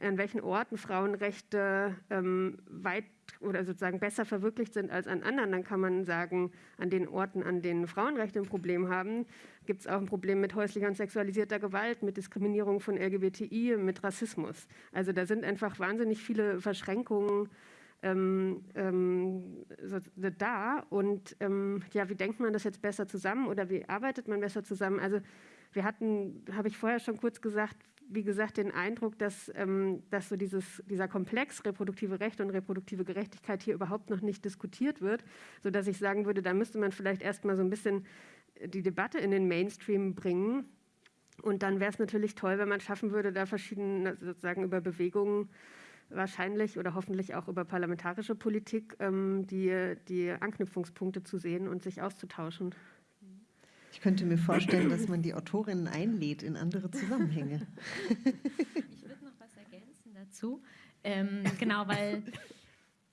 an welchen Orten Frauenrechte ähm, weit oder sozusagen besser verwirklicht sind als an anderen, dann kann man sagen, an den Orten, an denen Frauenrechte ein Problem haben, gibt es auch ein Problem mit häuslicher und sexualisierter Gewalt, mit Diskriminierung von LGBTI, mit Rassismus. Also da sind einfach wahnsinnig viele Verschränkungen ähm, ähm, so, da. Und ähm, ja, wie denkt man das jetzt besser zusammen oder wie arbeitet man besser zusammen? Also wir hatten, habe ich vorher schon kurz gesagt, wie gesagt, den Eindruck, dass, ähm, dass so dieses, dieser Komplex reproduktive Rechte und reproduktive Gerechtigkeit hier überhaupt noch nicht diskutiert wird, sodass ich sagen würde, da müsste man vielleicht erstmal so ein bisschen die Debatte in den Mainstream bringen. Und dann wäre es natürlich toll, wenn man schaffen würde, da verschiedene, sozusagen über Bewegungen wahrscheinlich oder hoffentlich auch über parlamentarische Politik ähm, die, die Anknüpfungspunkte zu sehen und sich auszutauschen. Ich könnte mir vorstellen, dass man die Autorinnen einlädt in andere Zusammenhänge. <laughs> Ich würde noch was ergänzen dazu. Ähm, genau, weil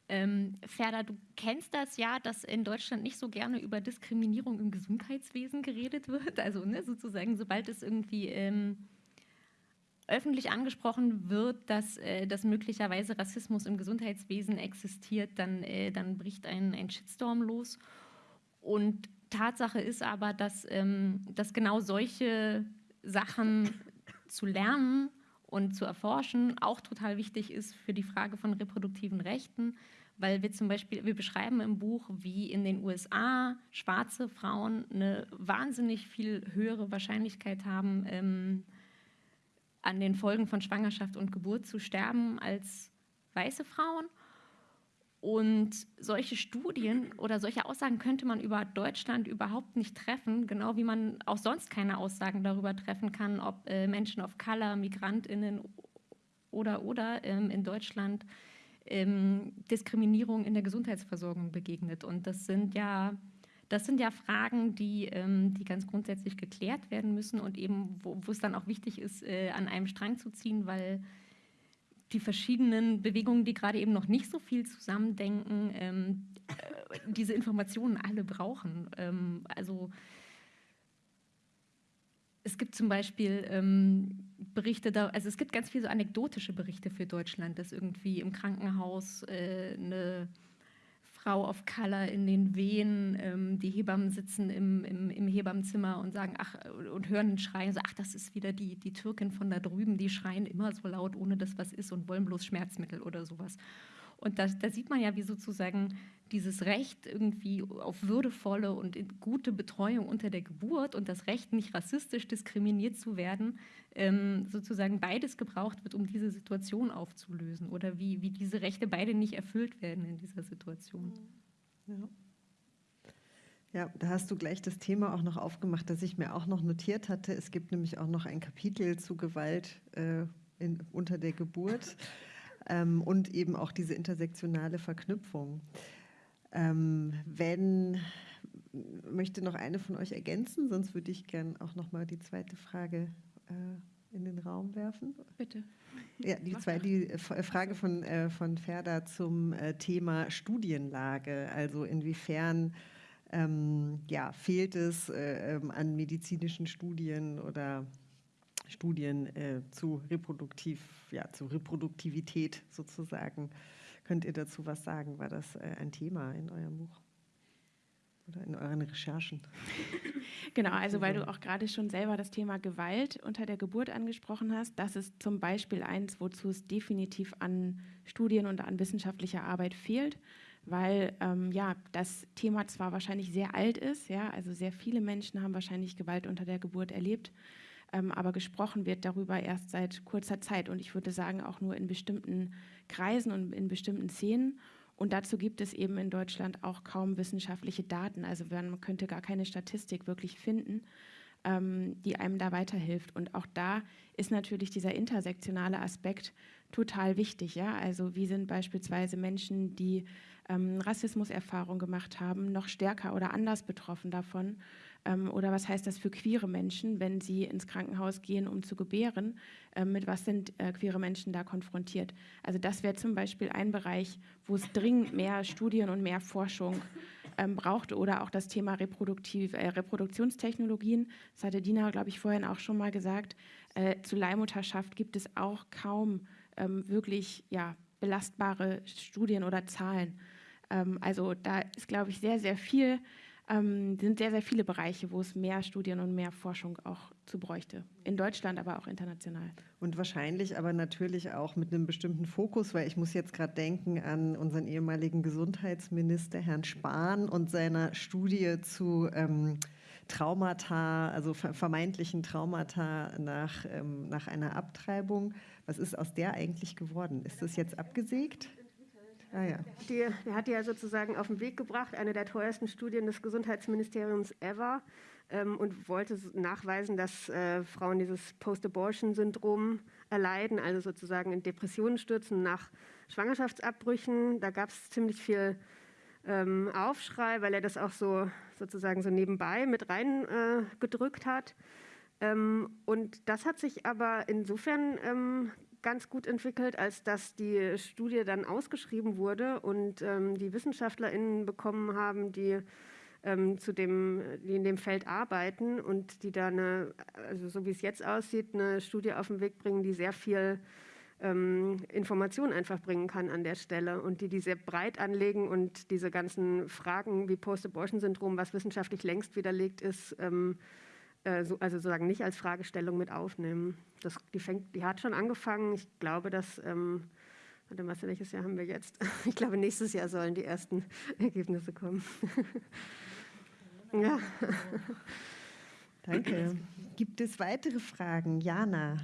ähm, Ferda, du kennst das ja, dass in Deutschland nicht so gerne über Diskriminierung im Gesundheitswesen geredet wird. Also ne, sozusagen, sobald es irgendwie ähm, öffentlich angesprochen wird, dass, äh, dass möglicherweise Rassismus im Gesundheitswesen existiert, dann, äh, dann bricht ein, ein Shitstorm los. Und Tatsache ist aber, dass, ähm, dass genau solche Sachen zu lernen und zu erforschen auch total wichtig ist für die Frage von reproduktiven Rechten, weil wir zum Beispiel, wir beschreiben im Buch, wie in den USA schwarze Frauen eine wahnsinnig viel höhere Wahrscheinlichkeit haben, ähm, an den Folgen von Schwangerschaft und Geburt zu sterben als weiße Frauen. Und solche Studien oder solche Aussagen könnte man über Deutschland überhaupt nicht treffen, genau wie man auch sonst keine Aussagen darüber treffen kann, ob äh, Menschen of Color, Migrantinnen oder oder ähm, in Deutschland ähm, Diskriminierung in der Gesundheitsversorgung begegnet. Und das sind ja das sind ja Fragen, die, ähm, die ganz grundsätzlich geklärt werden müssen und eben, wo, es dann auch wichtig ist, äh, an einem Strang zu ziehen, weil die verschiedenen Bewegungen, die gerade eben noch nicht so viel zusammendenken, ähm, äh, diese Informationen alle brauchen. Ähm, also es gibt zum Beispiel ähm, Berichte, da, also es gibt ganz viele so anekdotische Berichte für Deutschland, dass irgendwie im Krankenhaus äh, eine Frau of Color in den Wehen. Ähm, die Hebammen sitzen im, im, im, Hebammenzimmer und sagen, ach, und hören den Schrei, so, ach, das ist wieder die, die Türkin von da drüben, die schreien immer so laut, ohne dass was ist und wollen bloß Schmerzmittel oder sowas. Und da, da, sieht man ja, wie sozusagen dieses Recht irgendwie auf würdevolle und gute Betreuung unter der Geburt und das Recht, nicht rassistisch diskriminiert zu werden, ähm, sozusagen beides gebraucht wird, um diese Situation aufzulösen oder wie, wie diese Rechte beide nicht erfüllt werden in dieser Situation. Ja. Ja, da hast du gleich das Thema auch noch aufgemacht, das ich mir auch noch notiert hatte. Es gibt nämlich auch noch ein Kapitel zu Gewalt äh, in, unter der Geburt <laughs> ähm, und eben auch diese intersektionale Verknüpfung. Ähm, wenn möchte noch eine von euch ergänzen, sonst würde ich gern auch noch mal die zweite Frage äh, in den Raum werfen. Bitte. Ja, die, zwei, die Frage von, äh, von Ferda zum äh, Thema Studienlage, also inwiefern ähm, ja, fehlt es äh, ähm, an medizinischen Studien oder Studien äh, zu, reproduktiv, ja, zu Reproduktivität sozusagen. Könnt ihr dazu was sagen? War das äh, ein Thema in eurem Buch? Oder in euren Recherchen? <laughs> Genau, also weil du auch gerade schon selber das Thema Gewalt unter der Geburt angesprochen hast, das ist zum Beispiel eins, wozu es definitiv an Studien und an wissenschaftlicher Arbeit fehlt, weil ähm, ja das Thema zwar wahrscheinlich sehr alt ist, ja, also sehr viele Menschen haben wahrscheinlich Gewalt unter der Geburt erlebt, aber gesprochen wird darüber erst seit kurzer Zeit und ich würde sagen auch nur in bestimmten Kreisen und in bestimmten Szenen. Und dazu gibt es eben in Deutschland auch kaum wissenschaftliche Daten. Also man könnte gar keine Statistik wirklich finden, ähm, die einem da weiterhilft. Und auch da ist natürlich dieser intersektionale Aspekt total wichtig. Ja? Also wie sind beispielsweise Menschen, die ähm, Rassismuserfahrung gemacht haben, noch stärker oder anders betroffen davon? Ähm, oder was heißt das für queere Menschen, wenn sie ins Krankenhaus gehen, um zu gebären? Ähm, mit was sind äh, queere Menschen da konfrontiert? Also das wäre zum Beispiel ein Bereich, wo es dringend mehr Studien und mehr Forschung ähm, braucht oder auch das Thema Reproduktiv, äh, Reproduktionstechnologien. Das hatte Dina, glaube ich, vorhin auch schon mal gesagt. Äh, zu Leihmutterschaft gibt es auch kaum ähm, wirklich ja, belastbare Studien oder Zahlen. Ähm, also da ist, glaube ich, sehr, sehr viel ähm, sind sehr, sehr viele Bereiche, wo es mehr Studien und mehr Forschung auch zu bräuchte. In Deutschland, aber auch international. Und wahrscheinlich aber natürlich auch mit einem bestimmten Fokus, weil ich muss jetzt gerade denken an unseren ehemaligen Gesundheitsminister Herrn Spahn und seiner Studie zu ähm, Traumata, also vermeintlichen Traumata nach, ähm, nach einer Abtreibung. Was ist aus der eigentlich geworden? Ist das jetzt abgesägt? Ah, ja. Die, der hat die ja sozusagen auf den Weg gebracht, eine der teuersten Studien des Gesundheitsministeriums ever, ähm, und wollte nachweisen, dass äh, Frauen dieses Post-Abortion-Syndrom erleiden, also sozusagen in Depressionen stürzen nach Schwangerschaftsabbrüchen. Da gab es ziemlich viel ähm, Aufschrei, weil er das auch so sozusagen so nebenbei mit reingedrückt äh, hat. Ähm, und das hat sich aber insofern ähm, ganz gut entwickelt, als dass die Studie dann ausgeschrieben wurde und ähm, die WissenschaftlerInnen bekommen haben, die ähm, zu dem, die in dem Feld arbeiten und die da eine, also so wie es jetzt aussieht, eine Studie auf den Weg bringen, die sehr viel ähm, Information einfach bringen kann an der Stelle und die die sehr breit anlegen und diese ganzen Fragen wie Post-Abortion-Syndrom, was wissenschaftlich längst widerlegt ist, ähm, äh, so, also sozusagen nicht als Fragestellung mit aufnehmen. Das, die, fängt, die hat schon angefangen. Ich glaube, dass, ähm, warte mal, welches Jahr haben wir jetzt? <laughs> Ich glaube, nächstes Jahr sollen die ersten <laughs> Ergebnisse kommen. <laughs> ja. Danke. Gibt es weitere Fragen? Jana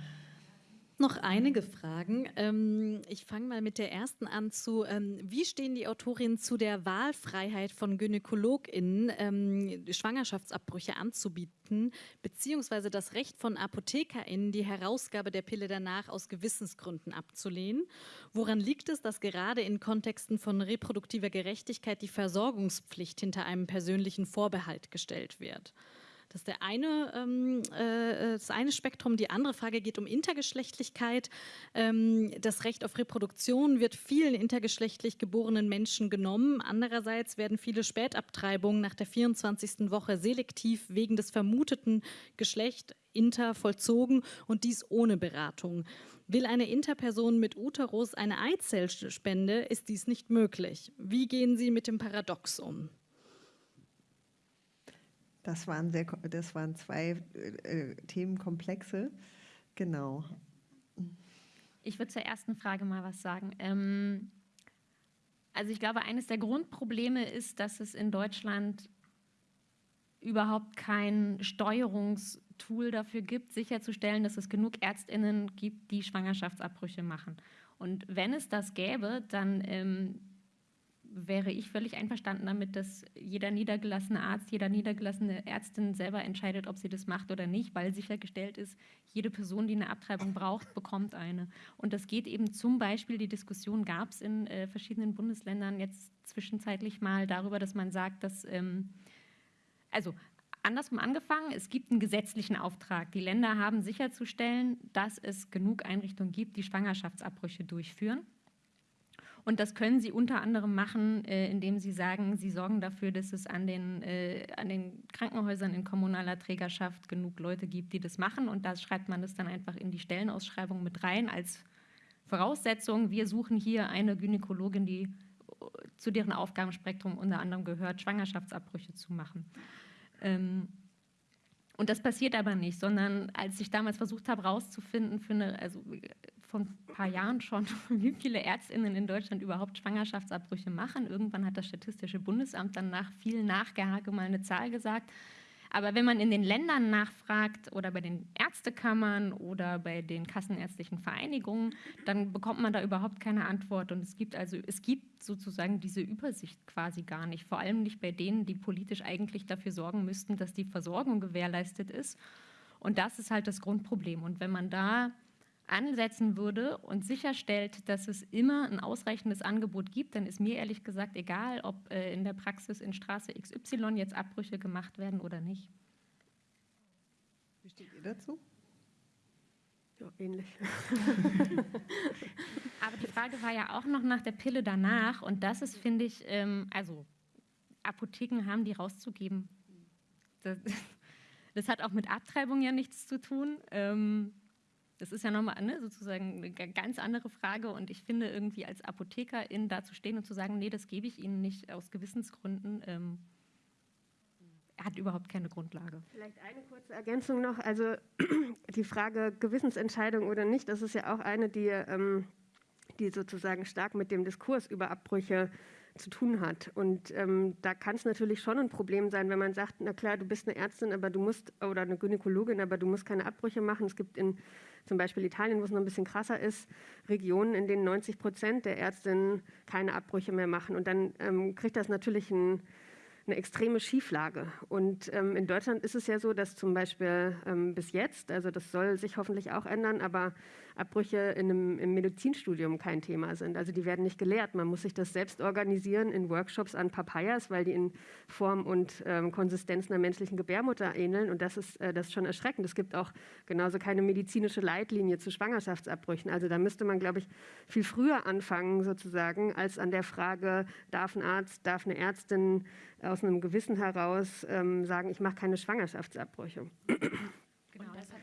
noch einige Fragen. Ähm, ich fange mal mit der ersten an zu, ähm, wie stehen die Autorinnen zu der Wahlfreiheit von GynäkologInnen, ähm, Schwangerschaftsabbrüche anzubieten, beziehungsweise das Recht von ApothekerInnen, die Herausgabe der Pille danach aus Gewissensgründen abzulehnen? Woran liegt es, dass gerade in Kontexten von reproduktiver Gerechtigkeit die Versorgungspflicht hinter einem persönlichen Vorbehalt gestellt wird? Das ist der eine, ähm, äh, das eine Spektrum. Die andere Frage geht um Intergeschlechtlichkeit. Ähm, das Recht auf Reproduktion wird vielen intergeschlechtlich geborenen Menschen genommen. Andererseits werden viele Spätabtreibungen nach der 24. Woche selektiv wegen des vermuteten Geschlechts inter vollzogen und dies ohne Beratung. Will eine Interperson mit Uterus eine Eizellspende, ist dies nicht möglich. Wie gehen Sie mit dem Paradox um? Das waren, sehr, das waren zwei äh, Themenkomplexe. Genau. Ich würde zur ersten Frage mal was sagen. Ähm, also ich glaube, eines der Grundprobleme ist, dass es in Deutschland überhaupt kein Steuerungstool dafür gibt, sicherzustellen, dass es genug Ärztinnen gibt, die Schwangerschaftsabbrüche machen. Und wenn es das gäbe, dann ähm, wäre ich völlig einverstanden damit, dass jeder niedergelassene Arzt, jeder niedergelassene Ärztin selber entscheidet, ob sie das macht oder nicht, weil sichergestellt ist, jede Person, die eine Abtreibung braucht, bekommt eine. Und das geht eben zum Beispiel, die Diskussion gab es in äh, verschiedenen Bundesländern jetzt zwischenzeitlich mal darüber, dass man sagt, dass, ähm, also andersrum angefangen, es gibt einen gesetzlichen Auftrag. Die Länder haben sicherzustellen, dass es genug Einrichtungen gibt, die Schwangerschaftsabbrüche durchführen. Und das können Sie unter anderem machen, äh, indem Sie sagen, Sie sorgen dafür, dass es an den, äh, an den Krankenhäusern in kommunaler Trägerschaft genug Leute gibt, die das machen. Und da schreibt man das dann einfach in die Stellenausschreibung mit rein als Voraussetzung. Wir suchen hier eine Gynäkologin, die zu deren Aufgabenspektrum unter anderem gehört, Schwangerschaftsabbrüche zu machen. Ähm, und das passiert aber nicht, sondern als ich damals versucht habe, herauszufinden, für eine, also von ein paar Jahren schon, <laughs> wie viele Ärztinnen in Deutschland überhaupt Schwangerschaftsabbrüche machen. Irgendwann hat das Statistische Bundesamt dann nach viel Nachgehake mal eine Zahl gesagt. Aber wenn man in den Ländern nachfragt oder bei den Ärztekammern oder bei den kassenärztlichen Vereinigungen, dann bekommt man da überhaupt keine Antwort. Und es gibt also, es gibt sozusagen diese Übersicht quasi gar nicht. Vor allem nicht bei denen, die politisch eigentlich dafür sorgen müssten, dass die Versorgung gewährleistet ist. Und das ist halt das Grundproblem. Und wenn man da ansetzen würde und sicherstellt, dass es immer ein ausreichendes Angebot gibt, dann ist mir ehrlich gesagt egal, ob äh, in der Praxis in Straße XY jetzt Abbrüche gemacht werden oder nicht. Wie steht ihr dazu? Ja, ähnlich. <laughs> <laughs> Aber die Frage war ja auch noch nach der Pille danach und das ist, finde ich, ähm, also Apotheken haben die rauszugeben. Das, <laughs> das, hat auch mit Abtreibung ja nichts zu tun. Ähm, das ist ja nochmal ne, sozusagen eine ganz andere Frage und ich finde irgendwie als Apothekerin da zu stehen und zu sagen, nee, das gebe ich Ihnen nicht aus Gewissensgründen, ähm, hat überhaupt keine Grundlage. Vielleicht eine kurze Ergänzung noch. Also <clears throat> die Frage Gewissensentscheidung oder nicht, das ist ja auch eine, die, ähm, die sozusagen stark mit dem Diskurs über Abbrüche zu tun hat. Und ähm, da kann es natürlich schon ein Problem sein, wenn man sagt, na klar, du bist eine Ärztin, aber du musst, oder eine Gynäkologin, aber du musst keine Abbrüche machen. Es gibt in zum Beispiel Italien, wo es noch ein bisschen krasser ist, Regionen, in denen 90 Prozent der Ärztinnen keine Abbrüche mehr machen. Und dann ähm, kriegt das natürlich ein eine extreme Schieflage. Und ähm, in Deutschland ist es ja so, dass zum Beispiel ähm, bis jetzt, also das soll sich hoffentlich auch ändern, aber Abbrüche in einem, im Medizinstudium kein Thema sind. Also die werden nicht gelehrt. Man muss sich das selbst organisieren in Workshops an Papayas, weil die in Form und ähm, Konsistenz einer menschlichen Gebärmutter ähneln. Und das ist, äh, das ist schon erschreckend. Es gibt auch genauso keine medizinische Leitlinie zu Schwangerschaftsabbrüchen. Also da müsste man, glaube ich, viel früher anfangen sozusagen, als an der Frage, darf ein Arzt, darf eine Ärztin aus einem Gewissen heraus ähm, sagen, ich mache keine Schwangerschaftsabbrüche. Genau, das hat,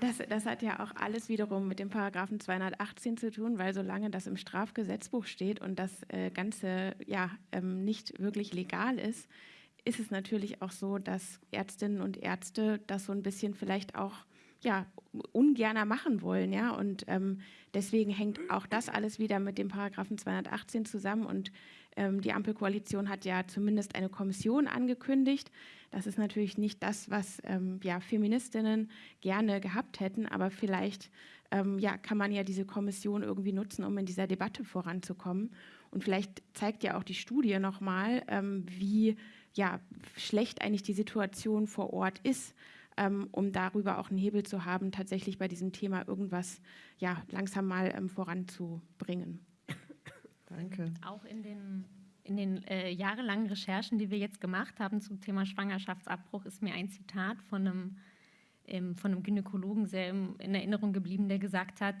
das, das hat ja auch alles wiederum mit dem Paragraphen 218 zu tun, weil solange das im Strafgesetzbuch steht und das äh, Ganze ja ähm, nicht wirklich legal ist, ist es natürlich auch so, dass Ärztinnen und Ärzte das so ein bisschen vielleicht auch ja, ungerner machen wollen. Ja? Und ähm, deswegen hängt auch das alles wieder mit dem Paragraphen 218 zusammen. Und die Ampelkoalition hat ja zumindest eine Kommission angekündigt. Das ist natürlich nicht das, was ähm, ja, Feministinnen gerne gehabt hätten, aber vielleicht ähm, ja, kann man ja diese Kommission irgendwie nutzen, um in dieser Debatte voranzukommen. Und vielleicht zeigt ja auch die Studie nochmal, ähm, wie ja, schlecht eigentlich die Situation vor Ort ist ähm, um darüber auch einen Hebel zu haben, tatsächlich bei diesem Thema irgendwas ja, langsam mal ähm, voranzubringen. Danke. Auch in den, in den äh, jahrelangen Recherchen, die wir jetzt gemacht haben zum Thema Schwangerschaftsabbruch, ist mir ein Zitat von einem, ähm, von einem Gynäkologen sehr in Erinnerung geblieben, der gesagt hat,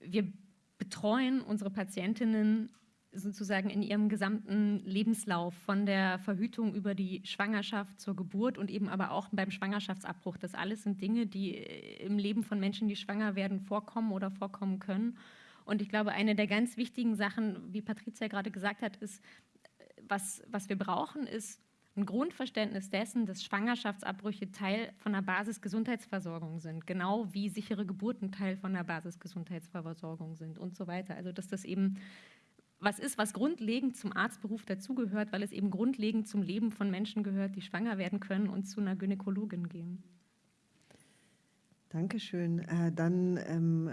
wir betreuen unsere Patientinnen sozusagen in ihrem gesamten Lebenslauf, von der Verhütung über die Schwangerschaft zur Geburt und eben aber auch beim Schwangerschaftsabbruch. Das alles sind Dinge, die äh, im Leben von Menschen, die schwanger werden, vorkommen oder vorkommen können. Und ich glaube, eine der ganz wichtigen Sachen, wie Patricia gerade gesagt hat, ist, was, was wir brauchen, ist ein Grundverständnis dessen, dass Schwangerschaftsabbrüche Teil von der Basisgesundheitsversorgung sind, genau wie sichere Geburten Teil von der Basisgesundheitsversorgung sind und so weiter. Also dass das eben was ist, was grundlegend zum Arztberuf dazugehört, weil es eben grundlegend zum Leben von Menschen gehört, die schwanger werden können und zu einer Gynäkologin gehen. Dankeschön. Äh, dann ähm,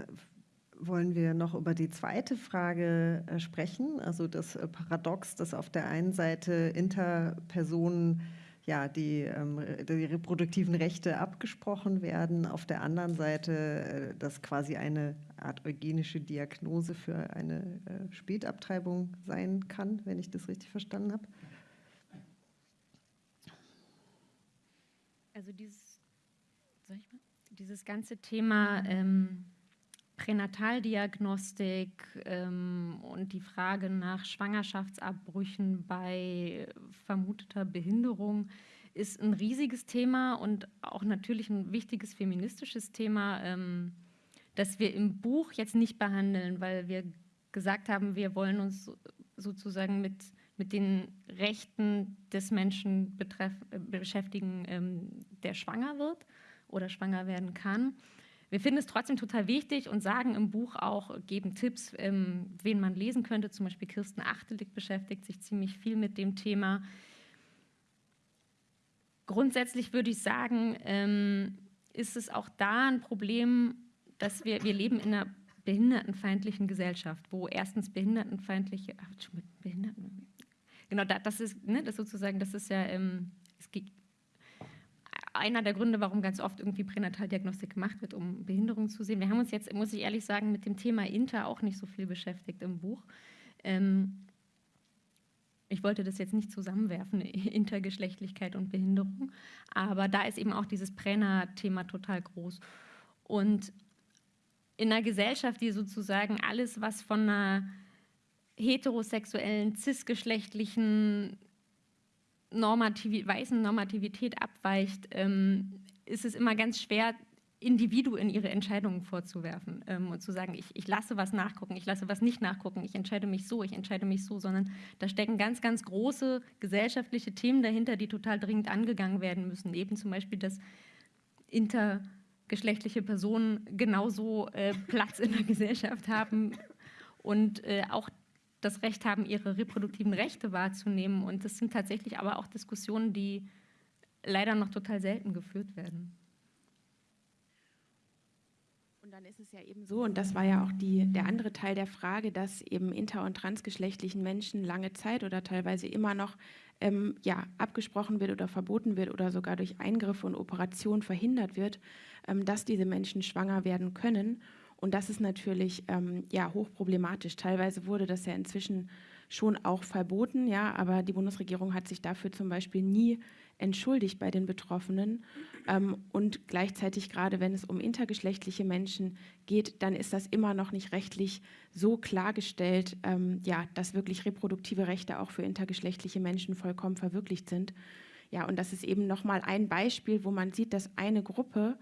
wollen wir noch über die zweite Frage äh, sprechen, also das äh, Paradox, dass auf der einen Seite Interpersonen ja, die, ähm, die reproduktiven Rechte abgesprochen werden, auf der anderen Seite äh, das quasi eine Art eugenische Diagnose für eine Spätabtreibung sein kann, wenn ich das richtig verstanden habe. Also dieses, dieses ganze Thema ähm, Pränataldiagnostik ähm, und die Frage nach Schwangerschaftsabbrüchen bei vermuteter Behinderung ist ein riesiges Thema und auch natürlich ein wichtiges feministisches Thema, ähm, das wir im Buch jetzt nicht behandeln, weil wir gesagt haben, wir wollen uns sozusagen mit, mit den Rechten des Menschen betreff, äh, beschäftigen, ähm, der schwanger wird oder schwanger werden kann. Wir finden es trotzdem total wichtig und sagen im Buch auch, geben Tipps, ähm, wen man lesen könnte. Zum Beispiel Kirsten Achtelig beschäftigt sich ziemlich viel mit dem Thema. Grundsätzlich würde ich sagen, ähm, ist es auch da ein Problem, dass wir, wir leben in einer behindertenfeindlichen Gesellschaft, wo erstens behindertenfeindliche, ach, Behinderten, genau, das ist, ne, das sozusagen, das ist ja, ähm, es geht, einer der Gründe, warum ganz oft irgendwie Pränataldiagnostik gemacht wird, um Behinderung zu sehen. Wir haben uns jetzt, muss ich ehrlich sagen, mit dem Thema Inter auch nicht so viel beschäftigt im Buch. Ähm, ich wollte das jetzt nicht zusammenwerfen, <laughs> Intergeschlechtlichkeit und Behinderung, aber da ist eben auch dieses Prena-Thema total groß. Und in einer Gesellschaft, die sozusagen alles, was von einer heterosexuellen, cisgeschlechtlichen Normativ weißen Normativität abweicht, ähm, ist es immer ganz schwer, Individuen ihre Entscheidungen vorzuwerfen ähm, und zu sagen, ich, ich lasse was nachgucken, ich lasse was nicht nachgucken, ich entscheide mich so, ich entscheide mich so, sondern da stecken ganz, ganz große gesellschaftliche Themen dahinter, die total dringend angegangen werden müssen. Eben zum Beispiel, dass intergeschlechtliche Personen genauso äh, Platz in der <laughs> Gesellschaft haben und äh, auch das Recht haben, ihre reproduktiven Rechte wahrzunehmen. Und das sind tatsächlich aber auch Diskussionen, die leider noch total selten geführt werden. Und dann ist es ja eben so, und das war ja auch die, der andere Teil der Frage, dass eben inter- und transgeschlechtlichen Menschen lange Zeit oder teilweise immer noch ähm, ja, abgesprochen wird oder verboten wird oder sogar durch Eingriffe und Operationen verhindert wird, ähm, dass diese Menschen schwanger werden können. Und das ist natürlich ähm, ja, hochproblematisch. Teilweise wurde das ja inzwischen schon auch verboten, ja, aber die Bundesregierung hat sich dafür zum Beispiel nie entschuldigt bei den Betroffenen. Ähm, und gleichzeitig, gerade wenn es um intergeschlechtliche Menschen geht, dann ist das immer noch nicht rechtlich so klargestellt, ähm, ja, dass wirklich reproduktive Rechte auch für intergeschlechtliche Menschen vollkommen verwirklicht sind. Ja, und das ist eben nochmal ein Beispiel, wo man sieht, dass eine Gruppe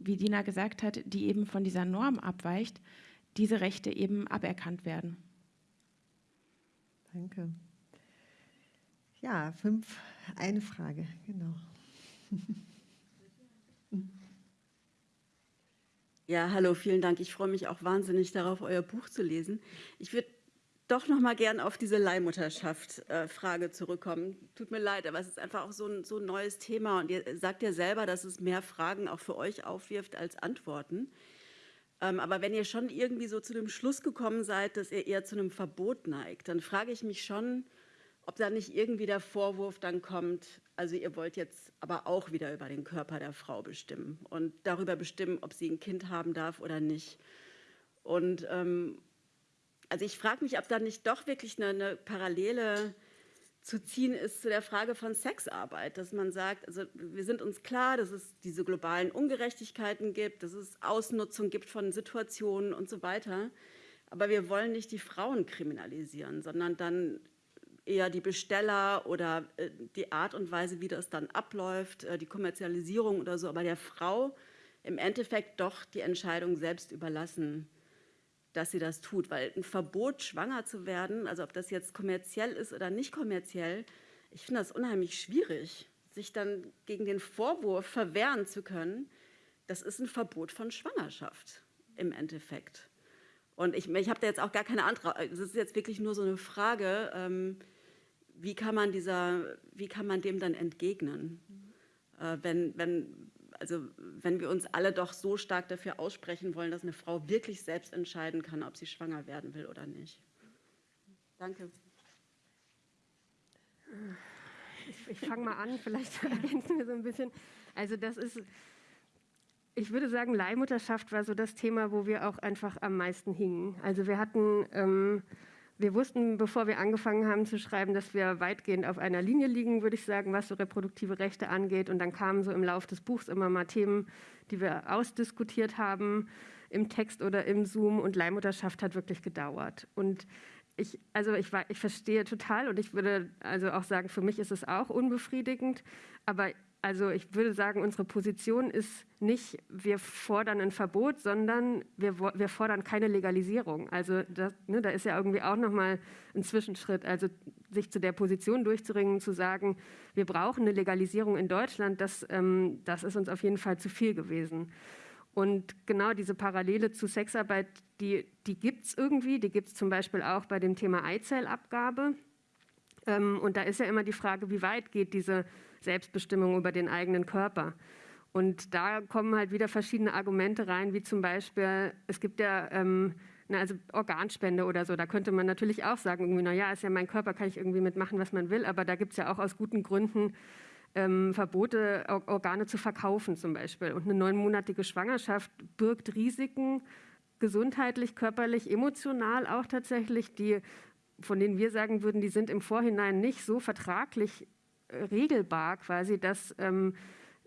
wie Dina gesagt hat, die eben von dieser Norm abweicht, diese Rechte eben aberkannt werden. Danke. Ja, fünf, eine Frage, genau. Ja, hallo, vielen Dank. Ich freue mich auch wahnsinnig darauf, euer Buch zu lesen. Ich würde doch noch mal gern auf diese Leihmutterschaft-Frage äh, zurückkommen. Tut mir leid, aber es ist einfach auch so ein, so ein neues Thema und ihr sagt ja selber, dass es mehr Fragen auch für euch aufwirft als Antworten. Ähm, aber wenn ihr schon irgendwie so zu dem Schluss gekommen seid, dass ihr eher zu einem Verbot neigt, dann frage ich mich schon, ob da nicht irgendwie der Vorwurf dann kommt, also ihr wollt jetzt aber auch wieder über den Körper der Frau bestimmen und darüber bestimmen, ob sie ein Kind haben darf oder nicht. Und ähm, also ich frage mich, ob da nicht doch wirklich eine, eine, Parallele zu ziehen ist zu der Frage von Sexarbeit, dass man sagt, also wir sind uns klar, dass es diese globalen Ungerechtigkeiten gibt, dass es Ausnutzung gibt von Situationen und so weiter. Aber wir wollen nicht die Frauen kriminalisieren, sondern dann eher die Besteller oder äh, die Art und Weise, wie das dann abläuft, äh, die Kommerzialisierung oder so, aber der Frau im Endeffekt doch die Entscheidung selbst überlassen, dass sie das tut. Weil ein Verbot, schwanger zu werden, also ob das jetzt kommerziell ist oder nicht kommerziell, ich finde das unheimlich schwierig, sich dann gegen den Vorwurf verwehren zu können, das ist ein Verbot von Schwangerschaft im Endeffekt. Und ich, ich habe da jetzt auch gar keine andere, es ist jetzt wirklich nur so eine Frage, ähm, wie, kann man dieser, wie kann man dem dann entgegnen? Äh, wenn, wenn, also, wenn wir uns alle doch so stark dafür aussprechen wollen, dass eine Frau wirklich selbst entscheiden kann, ob sie schwanger werden will oder nicht. Danke. Ich, ich fange mal an, vielleicht <laughs> ergänzen wir so ein bisschen. Also das ist, ich würde sagen, Leihmutterschaft war so das Thema, wo wir auch einfach am meisten hingen. Also wir hatten, ähm, wir wussten, bevor wir angefangen haben zu schreiben, dass wir weitgehend auf einer Linie liegen, würde ich sagen, was so reproduktive Rechte angeht. Und dann kamen so im Laufe des Buchs immer mal Themen, die wir ausdiskutiert haben, im Text oder im Zoom. Und Leihmutterschaft hat wirklich gedauert. Und ich, also ich, ich verstehe total und ich würde also auch sagen, für mich ist es auch unbefriedigend. Aber also ich würde sagen, unsere Position ist nicht, wir fordern ein Verbot, sondern wir, wir fordern keine Legalisierung. Also das, ne, da ist ja irgendwie auch nochmal ein Zwischenschritt. Also sich zu der Position durchzuringen, zu sagen, wir brauchen eine Legalisierung in Deutschland, das, ähm, das ist uns auf jeden Fall zu viel gewesen. Und genau diese Parallele zu Sexarbeit, die, die gibt es irgendwie. Die gibt es zum Beispiel auch bei dem Thema Eizellabgabe. Ähm, und da ist ja immer die Frage, wie weit geht diese Selbstbestimmung über den eigenen Körper. Und da kommen halt wieder verschiedene Argumente rein, wie zum Beispiel, es gibt ja ähm, na, also Organspende oder so. Da könnte man natürlich auch sagen, irgendwie, na ja, ist ja mein Körper, kann ich irgendwie mitmachen, was man will. Aber da gibt es ja auch aus guten Gründen ähm, Verbote, Organe zu verkaufen zum Beispiel. Und eine neunmonatige Schwangerschaft birgt Risiken, gesundheitlich, körperlich, emotional auch tatsächlich, die, von denen wir sagen würden, die sind im Vorhinein nicht so vertraglich regelbar quasi, dass ähm,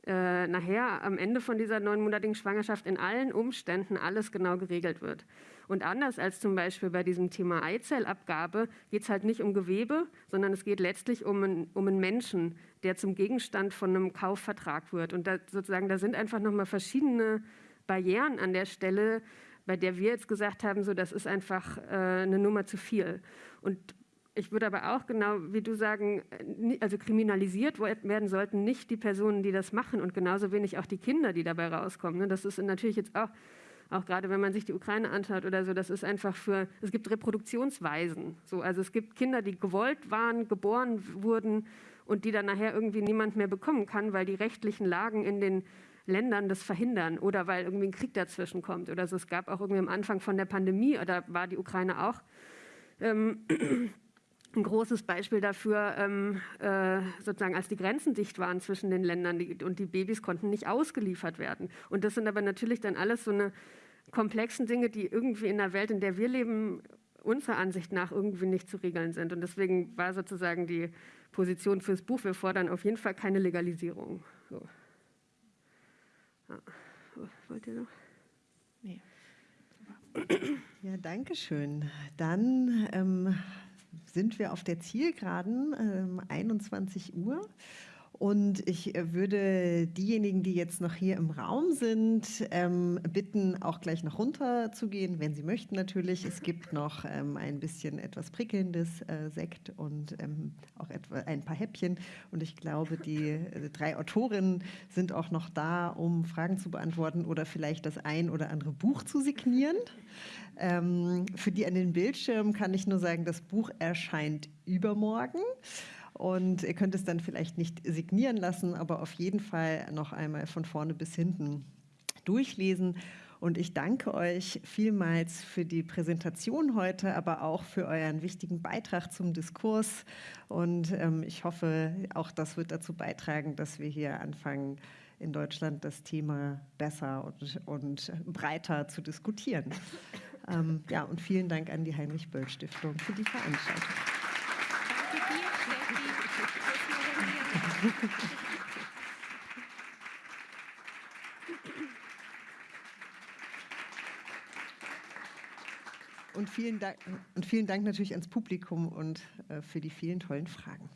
äh, nachher am Ende von dieser neunmonatigen Schwangerschaft in allen Umständen alles genau geregelt wird. Und anders als zum Beispiel bei diesem Thema Eizellabgabe geht es halt nicht um Gewebe, sondern es geht letztlich um einen, um einen Menschen, der zum Gegenstand von einem Kaufvertrag wird. Und da, sozusagen, da sind einfach nochmal verschiedene Barrieren an der Stelle, bei der wir jetzt gesagt haben, so das ist einfach äh, eine Nummer zu viel. Und ich würde aber auch genau wie du sagen, äh, also kriminalisiert werden sollten nicht die Personen, die das machen und genauso wenig auch die Kinder, die dabei rauskommen. Ne? Das ist natürlich jetzt auch, auch gerade wenn man sich die Ukraine anschaut oder so, das ist einfach für, es gibt Reproduktionsweisen. So, also es gibt Kinder, die gewollt waren, geboren wurden und die dann nachher irgendwie niemand mehr bekommen kann, weil die rechtlichen Lagen in den Ländern das verhindern oder weil irgendwie ein Krieg dazwischen kommt oder so. Es gab auch irgendwie am Anfang von der Pandemie, da war die Ukraine auch ähm, ein großes Beispiel dafür, ähm, äh, sozusagen als die Grenzen dicht waren zwischen den Ländern die, und die Babys konnten nicht ausgeliefert werden. Und das sind aber natürlich dann alles so eine komplexen Dinge, die irgendwie in der Welt, in der wir leben, unserer Ansicht nach irgendwie nicht zu regeln sind. Und deswegen war sozusagen die Position fürs Buch, wir fordern auf jeden Fall keine Legalisierung. So. Ja. Wollt ihr noch? Nee. Ja, danke schön. Dann ähm, sind wir auf der Zielgeraden, äh, 21 Uhr. Und ich äh, würde diejenigen, die jetzt noch hier im Raum sind, ähm, bitten, auch gleich noch runter zu gehen, wenn Sie möchten natürlich. Es gibt noch ähm, ein bisschen etwas prickelndes äh, Sekt und ähm, auch etwa ein paar Häppchen. Und ich glaube, die äh, drei Autorinnen sind auch noch da, um Fragen zu beantworten oder vielleicht das ein oder andere Buch zu signieren. Ähm, für die an den Bildschirmen kann ich nur sagen, das Buch erscheint übermorgen. Und ihr könnt es dann vielleicht nicht signieren lassen, aber auf jeden Fall noch einmal von vorne bis hinten durchlesen. Und ich danke euch vielmals für die Präsentation heute, aber auch für euren wichtigen Beitrag zum Diskurs. Und ähm, ich hoffe, auch das wird dazu beitragen, dass wir hier anfangen, in Deutschland das Thema besser und, und breiter zu diskutieren. Ähm, ja, und vielen Dank an die Heinrich-Böll-Stiftung für die Veranstaltung. Und vielen Dank, und vielen Dank natürlich ans Publikum und äh, für die vielen tollen Fragen.